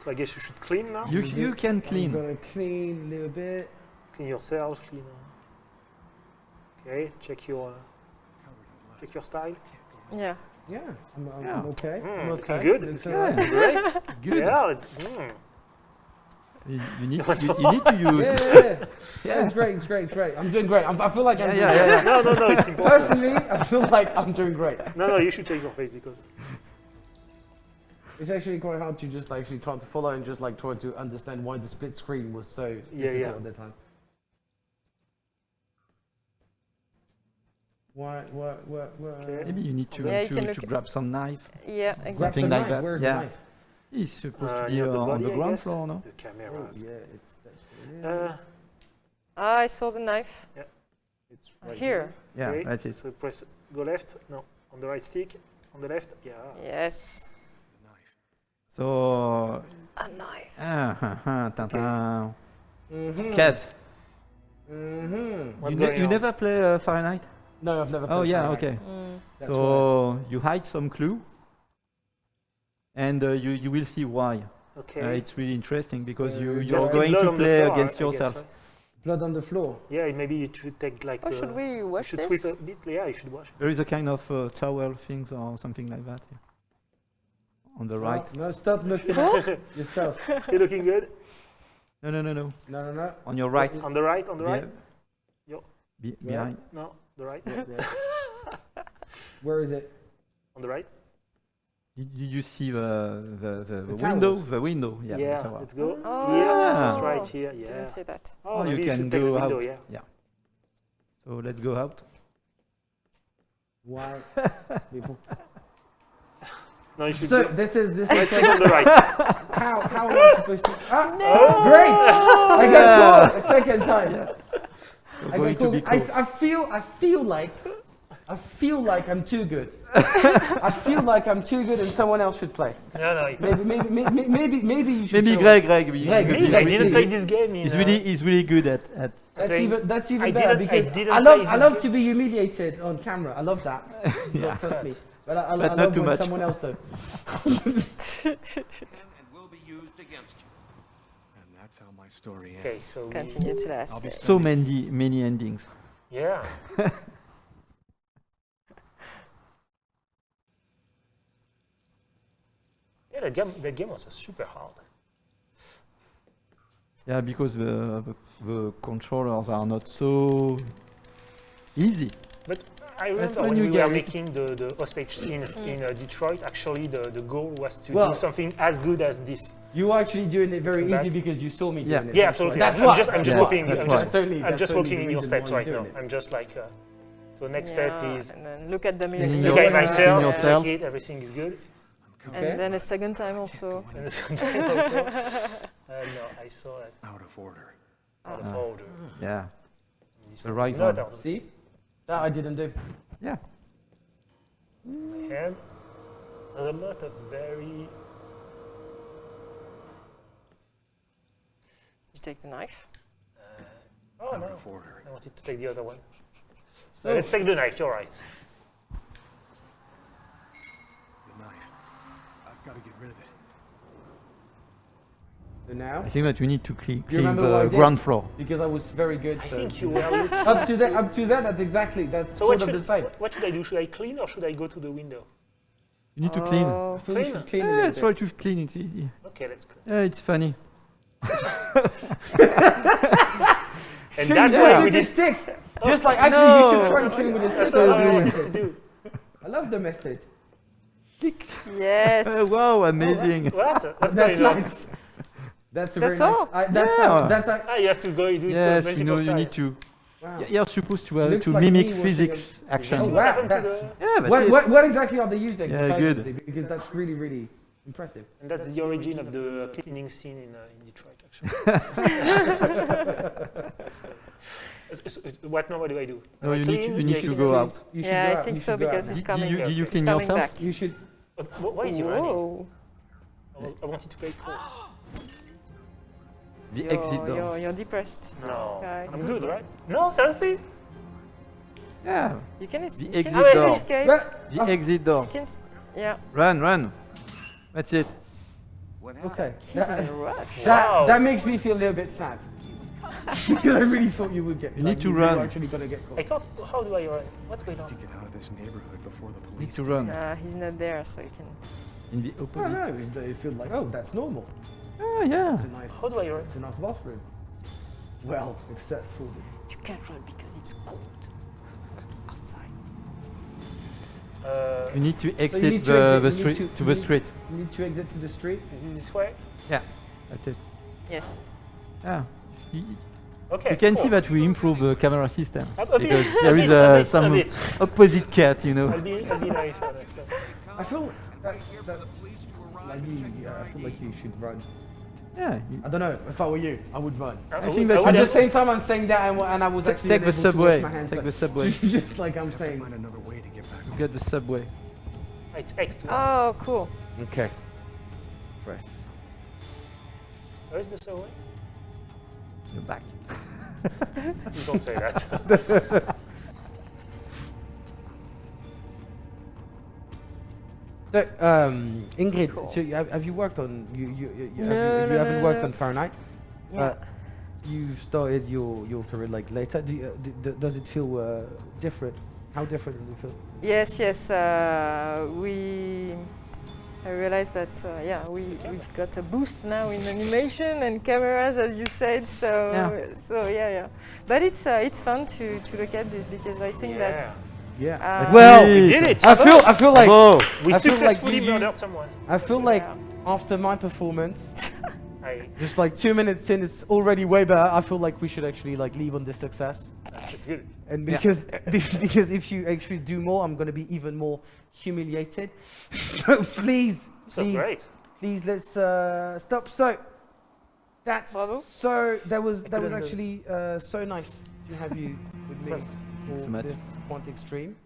Speaker 6: So I guess you should clean now.
Speaker 7: You, you can
Speaker 1: I'm
Speaker 7: clean.
Speaker 1: gonna clean a little bit.
Speaker 6: Clean yourself. Clean. uh, Okay. Check your. Check your style.
Speaker 5: Yeah.
Speaker 1: Yeah, I'm, I'm,
Speaker 7: Yeah.
Speaker 1: I'm okay.
Speaker 6: Mm,
Speaker 1: I'm okay.
Speaker 6: good,
Speaker 1: Looks
Speaker 6: looking
Speaker 1: alright.
Speaker 6: Great.
Speaker 7: Good.
Speaker 6: Yeah. It's, mm.
Speaker 7: You, you need
Speaker 6: What's
Speaker 7: you, you need to use.
Speaker 1: Yeah, yeah, yeah. yeah, it's great, it's great, it's great. I'm doing great. I'm, I feel like I'm
Speaker 7: Yeah,
Speaker 1: doing
Speaker 7: yeah,
Speaker 1: great.
Speaker 7: yeah.
Speaker 6: No, no, no. It's important.
Speaker 1: Personally, I feel like I'm doing great.
Speaker 6: No, no. You should check your face because.
Speaker 1: It's actually quite hard to just actually try to follow and just like try to understand why the split screen was so
Speaker 6: Yeah,
Speaker 1: difficult
Speaker 6: yeah.
Speaker 1: at the time. Why, why, why, why?
Speaker 6: Okay.
Speaker 7: Maybe you need to,
Speaker 5: Yeah, you
Speaker 7: to, to grab some knife.
Speaker 5: Yeah,
Speaker 1: Grab
Speaker 5: exactly.
Speaker 1: some
Speaker 7: like
Speaker 1: knife.
Speaker 7: that,
Speaker 1: Where's
Speaker 7: yeah.
Speaker 1: the knife?
Speaker 7: He's supposed
Speaker 6: Uh,
Speaker 7: to be
Speaker 6: near the
Speaker 7: uh, on the
Speaker 6: I
Speaker 7: ground
Speaker 6: guess.
Speaker 7: floor, no?
Speaker 6: The
Speaker 1: Oh,
Speaker 6: cameras.
Speaker 1: yeah, it's that's
Speaker 6: Uh,
Speaker 5: Ah, I saw the knife. Yeah.
Speaker 1: It's right
Speaker 5: Here.
Speaker 7: Yeah,
Speaker 6: okay.
Speaker 7: that's it.
Speaker 6: So press go left. No, on the right stick. On the left. Yeah.
Speaker 5: Yes. The knife.
Speaker 7: So,
Speaker 5: A knife.
Speaker 7: ah, ha, ha, ta, ta. Cat.
Speaker 1: Mm-hmm.
Speaker 7: You, ne- you never play uh, Fahrenheit?
Speaker 1: No, I've never.
Speaker 7: Oh yeah,
Speaker 1: Fahrenheit.
Speaker 7: okay.
Speaker 5: Mm.
Speaker 1: That's why.
Speaker 7: so you hide some clue, and uh, you you will see why.
Speaker 6: Okay.
Speaker 7: Uh, it's really interesting because you you're
Speaker 6: Just
Speaker 7: going to play
Speaker 6: floor,
Speaker 7: against
Speaker 6: I guess,
Speaker 7: yourself.
Speaker 6: right?
Speaker 1: blood on the floor.
Speaker 6: Yeah, maybe you should take like.
Speaker 5: Oh, should we
Speaker 6: you
Speaker 5: wash
Speaker 6: should
Speaker 5: this?
Speaker 6: sweep a bit. Yeah, you should wash.
Speaker 7: There is a kind of uh, towel things or something like that here. on the right.
Speaker 1: No, no, stop looking at yourself.
Speaker 6: Still looking good.
Speaker 7: No, no, no, no.
Speaker 1: No, no, no.
Speaker 7: On your right.
Speaker 6: On the right. On the right.
Speaker 7: Yeah. Be- behind.
Speaker 6: No, the right.
Speaker 1: Yeah, yeah. Where is it?
Speaker 6: On the right.
Speaker 7: Did, did you see the the, the, the
Speaker 1: The
Speaker 7: window?
Speaker 1: towers.
Speaker 7: The window. Yeah.
Speaker 6: Yeah.
Speaker 7: tower.
Speaker 6: let's go.
Speaker 5: Oh.
Speaker 6: Yeah, just right here. Yeah.
Speaker 5: Didn't see that.
Speaker 6: Oh,
Speaker 7: Oh, you can
Speaker 6: should take
Speaker 7: go
Speaker 6: window.
Speaker 7: out.
Speaker 6: Yeah.
Speaker 7: So let's go out.
Speaker 1: Why? People.
Speaker 6: No, you should.
Speaker 1: So
Speaker 6: go.
Speaker 1: this is this
Speaker 6: Let's
Speaker 1: is
Speaker 6: on the right.
Speaker 1: how how am I supposed to? Ah, Great! I got caught a second time.
Speaker 7: You're
Speaker 1: I
Speaker 7: going
Speaker 1: got
Speaker 7: to be
Speaker 1: caught. I. I feel I feel like I feel like I'm too good. I feel like I'm too good and someone else should play.
Speaker 6: No, no. It's
Speaker 1: Maybe maybe maybe maybe, maybe you should.
Speaker 7: Maybe
Speaker 1: show
Speaker 7: Greg, Greg, be-
Speaker 1: Greg,
Speaker 7: be-
Speaker 6: me.
Speaker 7: be-
Speaker 6: I
Speaker 1: Greg,
Speaker 6: didn't
Speaker 1: Greg.
Speaker 6: play this game. In,
Speaker 7: He's
Speaker 6: uh,
Speaker 7: really, he's really good at, at
Speaker 1: That's
Speaker 6: playing-
Speaker 1: even that's even
Speaker 6: I
Speaker 1: better
Speaker 6: didn't- I
Speaker 1: because
Speaker 6: didn't
Speaker 1: I love
Speaker 6: play
Speaker 1: I
Speaker 6: this
Speaker 1: love
Speaker 6: game.
Speaker 1: to be humiliated on camera. I love that.
Speaker 7: Yeah.
Speaker 1: Don't trust me. But I, I,
Speaker 7: But
Speaker 1: I
Speaker 7: not
Speaker 1: love
Speaker 7: too
Speaker 1: when
Speaker 7: much.
Speaker 1: someone else does.
Speaker 10: and will be used against you. And that's how my story ends.
Speaker 6: Okay, so
Speaker 5: Continue to
Speaker 10: I'll
Speaker 5: last.
Speaker 10: be
Speaker 7: so many, many endings.
Speaker 6: yeah. yeah, that game, that game was uh, super hard.
Speaker 7: Yeah, because the, the, the controllers are not so easy.
Speaker 6: But I remember
Speaker 7: when
Speaker 6: when, we were making the, the hostage scene in uh, Detroit, actually the, the goal was to
Speaker 1: Well-
Speaker 6: do something as good as this.
Speaker 1: You were actually doing it very easy because you saw me
Speaker 7: Yeah.
Speaker 1: doing it.
Speaker 6: Yeah, absolutely.
Speaker 1: why. That's
Speaker 6: I'm,
Speaker 1: why.
Speaker 6: just, I'm just
Speaker 7: Yeah,
Speaker 6: walking.
Speaker 7: that's
Speaker 6: I'm just,
Speaker 1: That's only-
Speaker 6: I'm just
Speaker 1: only
Speaker 6: walking in your steps right now.
Speaker 1: it.
Speaker 6: I'm just like. Uh, so next
Speaker 5: Yeah,
Speaker 6: step is
Speaker 5: and then look at the
Speaker 7: In
Speaker 5: minutes.
Speaker 7: your-
Speaker 6: look at
Speaker 7: in
Speaker 6: myself,
Speaker 7: yourself.
Speaker 6: check it, everything is good.
Speaker 1: Okay.
Speaker 5: And then a second time also.
Speaker 6: And the second time also, uh, no, I saw it
Speaker 10: Out of order.
Speaker 6: out of
Speaker 7: Ah.
Speaker 6: order.
Speaker 7: Yeah,
Speaker 6: This
Speaker 7: The right
Speaker 6: is
Speaker 7: one.
Speaker 1: See? That I didn't do.
Speaker 7: yeah.
Speaker 6: my hand. There's a lot of very.
Speaker 5: You take the knife.
Speaker 6: Uh, oh
Speaker 10: Out
Speaker 6: no,
Speaker 10: of order.
Speaker 6: I wanted to take the other one. So
Speaker 1: So,
Speaker 6: let's take the knife. You're right.
Speaker 10: The knife. I've got to get rid of it.
Speaker 1: so now,
Speaker 7: I think that we need to clean, clean
Speaker 1: remember what I
Speaker 7: the ground floor.
Speaker 1: because I was very good.
Speaker 6: I
Speaker 1: so-
Speaker 6: think you were
Speaker 1: up to that, up to that, that's exactly that's
Speaker 6: So
Speaker 1: sort
Speaker 6: what
Speaker 1: of
Speaker 6: should,
Speaker 1: the same.
Speaker 6: what should I do? Should I clean or should I go to the window?
Speaker 7: You need to clean.
Speaker 5: Oh,
Speaker 1: I feel you
Speaker 6: Clean?
Speaker 1: should clean a
Speaker 7: Yeah,
Speaker 1: little
Speaker 7: try
Speaker 1: bit.
Speaker 7: to clean it.
Speaker 6: Okay, let's clean.
Speaker 7: Yeah, it's funny.
Speaker 6: And that's
Speaker 1: you
Speaker 6: why
Speaker 1: just
Speaker 6: we did.
Speaker 1: stick? Just like actually, you should
Speaker 7: No.
Speaker 1: try and clean with a
Speaker 6: That's
Speaker 1: stick.
Speaker 6: what I
Speaker 1: I
Speaker 6: wanted to do.
Speaker 1: love the method.
Speaker 5: yes.
Speaker 7: Uh, wow, amazing.
Speaker 6: What? That's,
Speaker 1: That's
Speaker 6: very nice.
Speaker 1: nice. That's a
Speaker 5: That's
Speaker 1: very
Speaker 5: all?
Speaker 1: nice. I, that's
Speaker 7: Yeah.
Speaker 1: a, that's a,
Speaker 6: Ah, you have to go do it
Speaker 7: yes, you know, you
Speaker 6: multiple
Speaker 7: need to.
Speaker 1: wow.
Speaker 7: You're supposed to, uh, to
Speaker 1: like
Speaker 7: mimic physics
Speaker 6: Did
Speaker 7: action.
Speaker 1: Oh, wow,
Speaker 6: what happened to
Speaker 1: that's-
Speaker 7: Yeah, that's
Speaker 1: What, what, what exactly are they using?
Speaker 7: Yeah, good.
Speaker 1: Because that's really, really impressive.
Speaker 6: And that's the origin of the cleaning scene in, uh, in Detroit, actually. What now? What do I do?
Speaker 7: No,
Speaker 6: I
Speaker 7: you need to, you need to go out.
Speaker 1: You
Speaker 5: Yeah,
Speaker 1: go
Speaker 5: I
Speaker 1: out,
Speaker 5: think
Speaker 1: you
Speaker 5: so
Speaker 1: should out
Speaker 5: because
Speaker 1: now.
Speaker 5: it's coming.
Speaker 7: you, did you
Speaker 6: It's
Speaker 7: clean
Speaker 5: coming
Speaker 7: yourself?
Speaker 5: back.
Speaker 1: You should.
Speaker 6: Uh, wh- why is he running? I I wanted to play cool.
Speaker 7: The
Speaker 5: you're,
Speaker 7: exit door.
Speaker 5: You're, you're depressed.
Speaker 6: No,
Speaker 5: Yeah,
Speaker 6: I'm
Speaker 5: good.
Speaker 6: good, right? No, seriously?
Speaker 7: Yeah.
Speaker 5: You can, es-
Speaker 7: The
Speaker 5: you
Speaker 7: exit
Speaker 5: still
Speaker 7: door.
Speaker 5: escape.
Speaker 7: The exit door.
Speaker 5: You can yeah.
Speaker 7: Run, run. That's it.
Speaker 10: What?
Speaker 1: Okay.
Speaker 5: He's
Speaker 1: That,
Speaker 5: in a rush.
Speaker 1: that, that makes me feel a little bit sad. because I really thought you would get.
Speaker 7: You
Speaker 1: like,
Speaker 7: need to
Speaker 1: you
Speaker 7: run.
Speaker 1: were actually gonna get
Speaker 6: I
Speaker 1: caught.
Speaker 6: can't. How do I run? What's going
Speaker 10: To
Speaker 6: on?
Speaker 10: get out of this neighborhood before the
Speaker 7: Need
Speaker 10: police.
Speaker 7: to run.
Speaker 5: Nah, he's not there, so you can.
Speaker 7: In the
Speaker 1: No,
Speaker 7: opposite.
Speaker 1: Oh, no, it, it feels like oh, that's normal.
Speaker 7: Oh, yeah.
Speaker 1: It's a nice.
Speaker 6: How do I run?
Speaker 1: It's a nice bathroom. Well, except for the.
Speaker 5: You can't run because it's cold
Speaker 6: Uh,
Speaker 7: You need to exit
Speaker 1: need to
Speaker 7: the,
Speaker 1: exit,
Speaker 7: the street
Speaker 1: to-
Speaker 7: to
Speaker 1: you
Speaker 7: the
Speaker 1: need-
Speaker 7: street.
Speaker 1: You need to exit to the street.
Speaker 6: is it this way?
Speaker 7: Yeah, that's it.
Speaker 5: Yes.
Speaker 7: Yeah.
Speaker 6: Okay.
Speaker 7: you can
Speaker 6: cool.
Speaker 7: see that we improve the camera system
Speaker 6: A, a bit,
Speaker 7: because
Speaker 6: a
Speaker 7: there is
Speaker 6: bit, a
Speaker 7: uh,
Speaker 6: bit, a
Speaker 7: some
Speaker 6: bit.
Speaker 7: opposite cat, you know.
Speaker 6: I'll be, I'll be nice.
Speaker 1: I feel that's, that's like you. Yeah, I feel like you should run.
Speaker 7: Yeah.
Speaker 1: I don't know. If I were you, I would run.
Speaker 6: I,
Speaker 7: I
Speaker 6: would-
Speaker 7: think that
Speaker 6: I
Speaker 7: you
Speaker 6: would
Speaker 1: At the same time, I'm saying that, and, and I was actually
Speaker 7: take the
Speaker 1: unable to
Speaker 7: subway.
Speaker 1: my hands,
Speaker 7: Take
Speaker 1: so-
Speaker 7: the subway.
Speaker 1: Just like I'm saying.
Speaker 10: find another way to get back home.
Speaker 7: Get the subway.
Speaker 6: It's X2.
Speaker 5: Oh, cool.
Speaker 1: Okay. Press.
Speaker 6: Where's the subway?
Speaker 7: You're back.
Speaker 6: You don't say that.
Speaker 1: So, um, Ingrid, so you, have, have you worked on you you, you, you,
Speaker 5: No,
Speaker 1: have you,
Speaker 5: no,
Speaker 1: you haven't
Speaker 5: no,
Speaker 1: worked
Speaker 5: no.
Speaker 1: on Fahrenheit?
Speaker 5: Yeah.
Speaker 1: Uh, you started your your career like later. Do you, uh, d- d- does it feel uh, different? How different does it feel?
Speaker 5: Yes, yes. Uh, we. I realized that uh, yeah, we we've got a boost now in animation and cameras, as you said. So
Speaker 7: Yeah.
Speaker 5: so yeah, yeah. But it's uh, it's fun to to look at this because I think that.
Speaker 6: yeah.
Speaker 1: Yeah.
Speaker 5: Uh,
Speaker 1: well,
Speaker 6: We did it!
Speaker 1: I feel I feel like
Speaker 7: Bravo.
Speaker 6: we
Speaker 1: I feel like
Speaker 6: successfully
Speaker 1: you- you-
Speaker 6: murdered someone.
Speaker 1: I feel like
Speaker 5: Yeah.
Speaker 1: after my performance,
Speaker 6: I,
Speaker 1: just like two minutes in, it's already way better. I feel like we should actually like leave on this success.
Speaker 6: it's good.
Speaker 1: And because be- because if you actually do more, I'm gonna be even more humiliated. so please,
Speaker 6: So
Speaker 1: please,
Speaker 6: great.
Speaker 1: please let's uh, stop. So that's
Speaker 5: Bravo.
Speaker 1: so that was that was
Speaker 6: couldn't do it.
Speaker 1: actually uh, so nice to have you with me for
Speaker 7: much.
Speaker 1: this Quantic stream.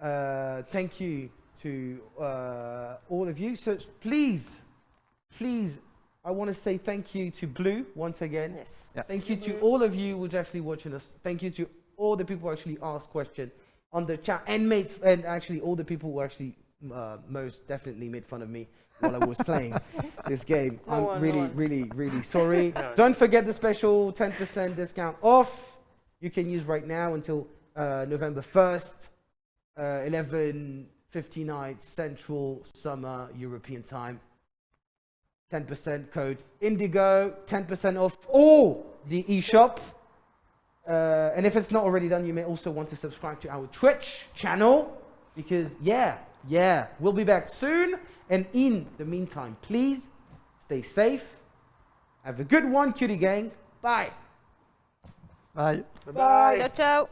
Speaker 1: Uh, thank you to uh, all of you. So please, please, I want to say thank you to Blue once again.
Speaker 5: Yes.
Speaker 7: Yeah.
Speaker 1: Thank you to all of you who's actually watching us. Thank you to all the people who actually asked questions on the chat and made and actually all the people who actually uh, most definitely made fun of me while I was playing this game.
Speaker 5: No
Speaker 1: I'm
Speaker 5: one,
Speaker 1: really,
Speaker 5: one.
Speaker 1: really, really sorry.
Speaker 6: No.
Speaker 1: Don't forget the special 10% discount off. You can use right now until uh, November 1st, uh, 11:59 Central Summer European Time. 10% code Indigo, 10% off all the eShop. Uh, and if it's not already done, you may also want to subscribe to our Twitch channel because, yeah, yeah, we'll be back soon. And in the meantime, please stay safe. Have a good one, cutie gang. Bye.
Speaker 7: Bye.
Speaker 6: Bye-bye.
Speaker 5: Ciao, ciao.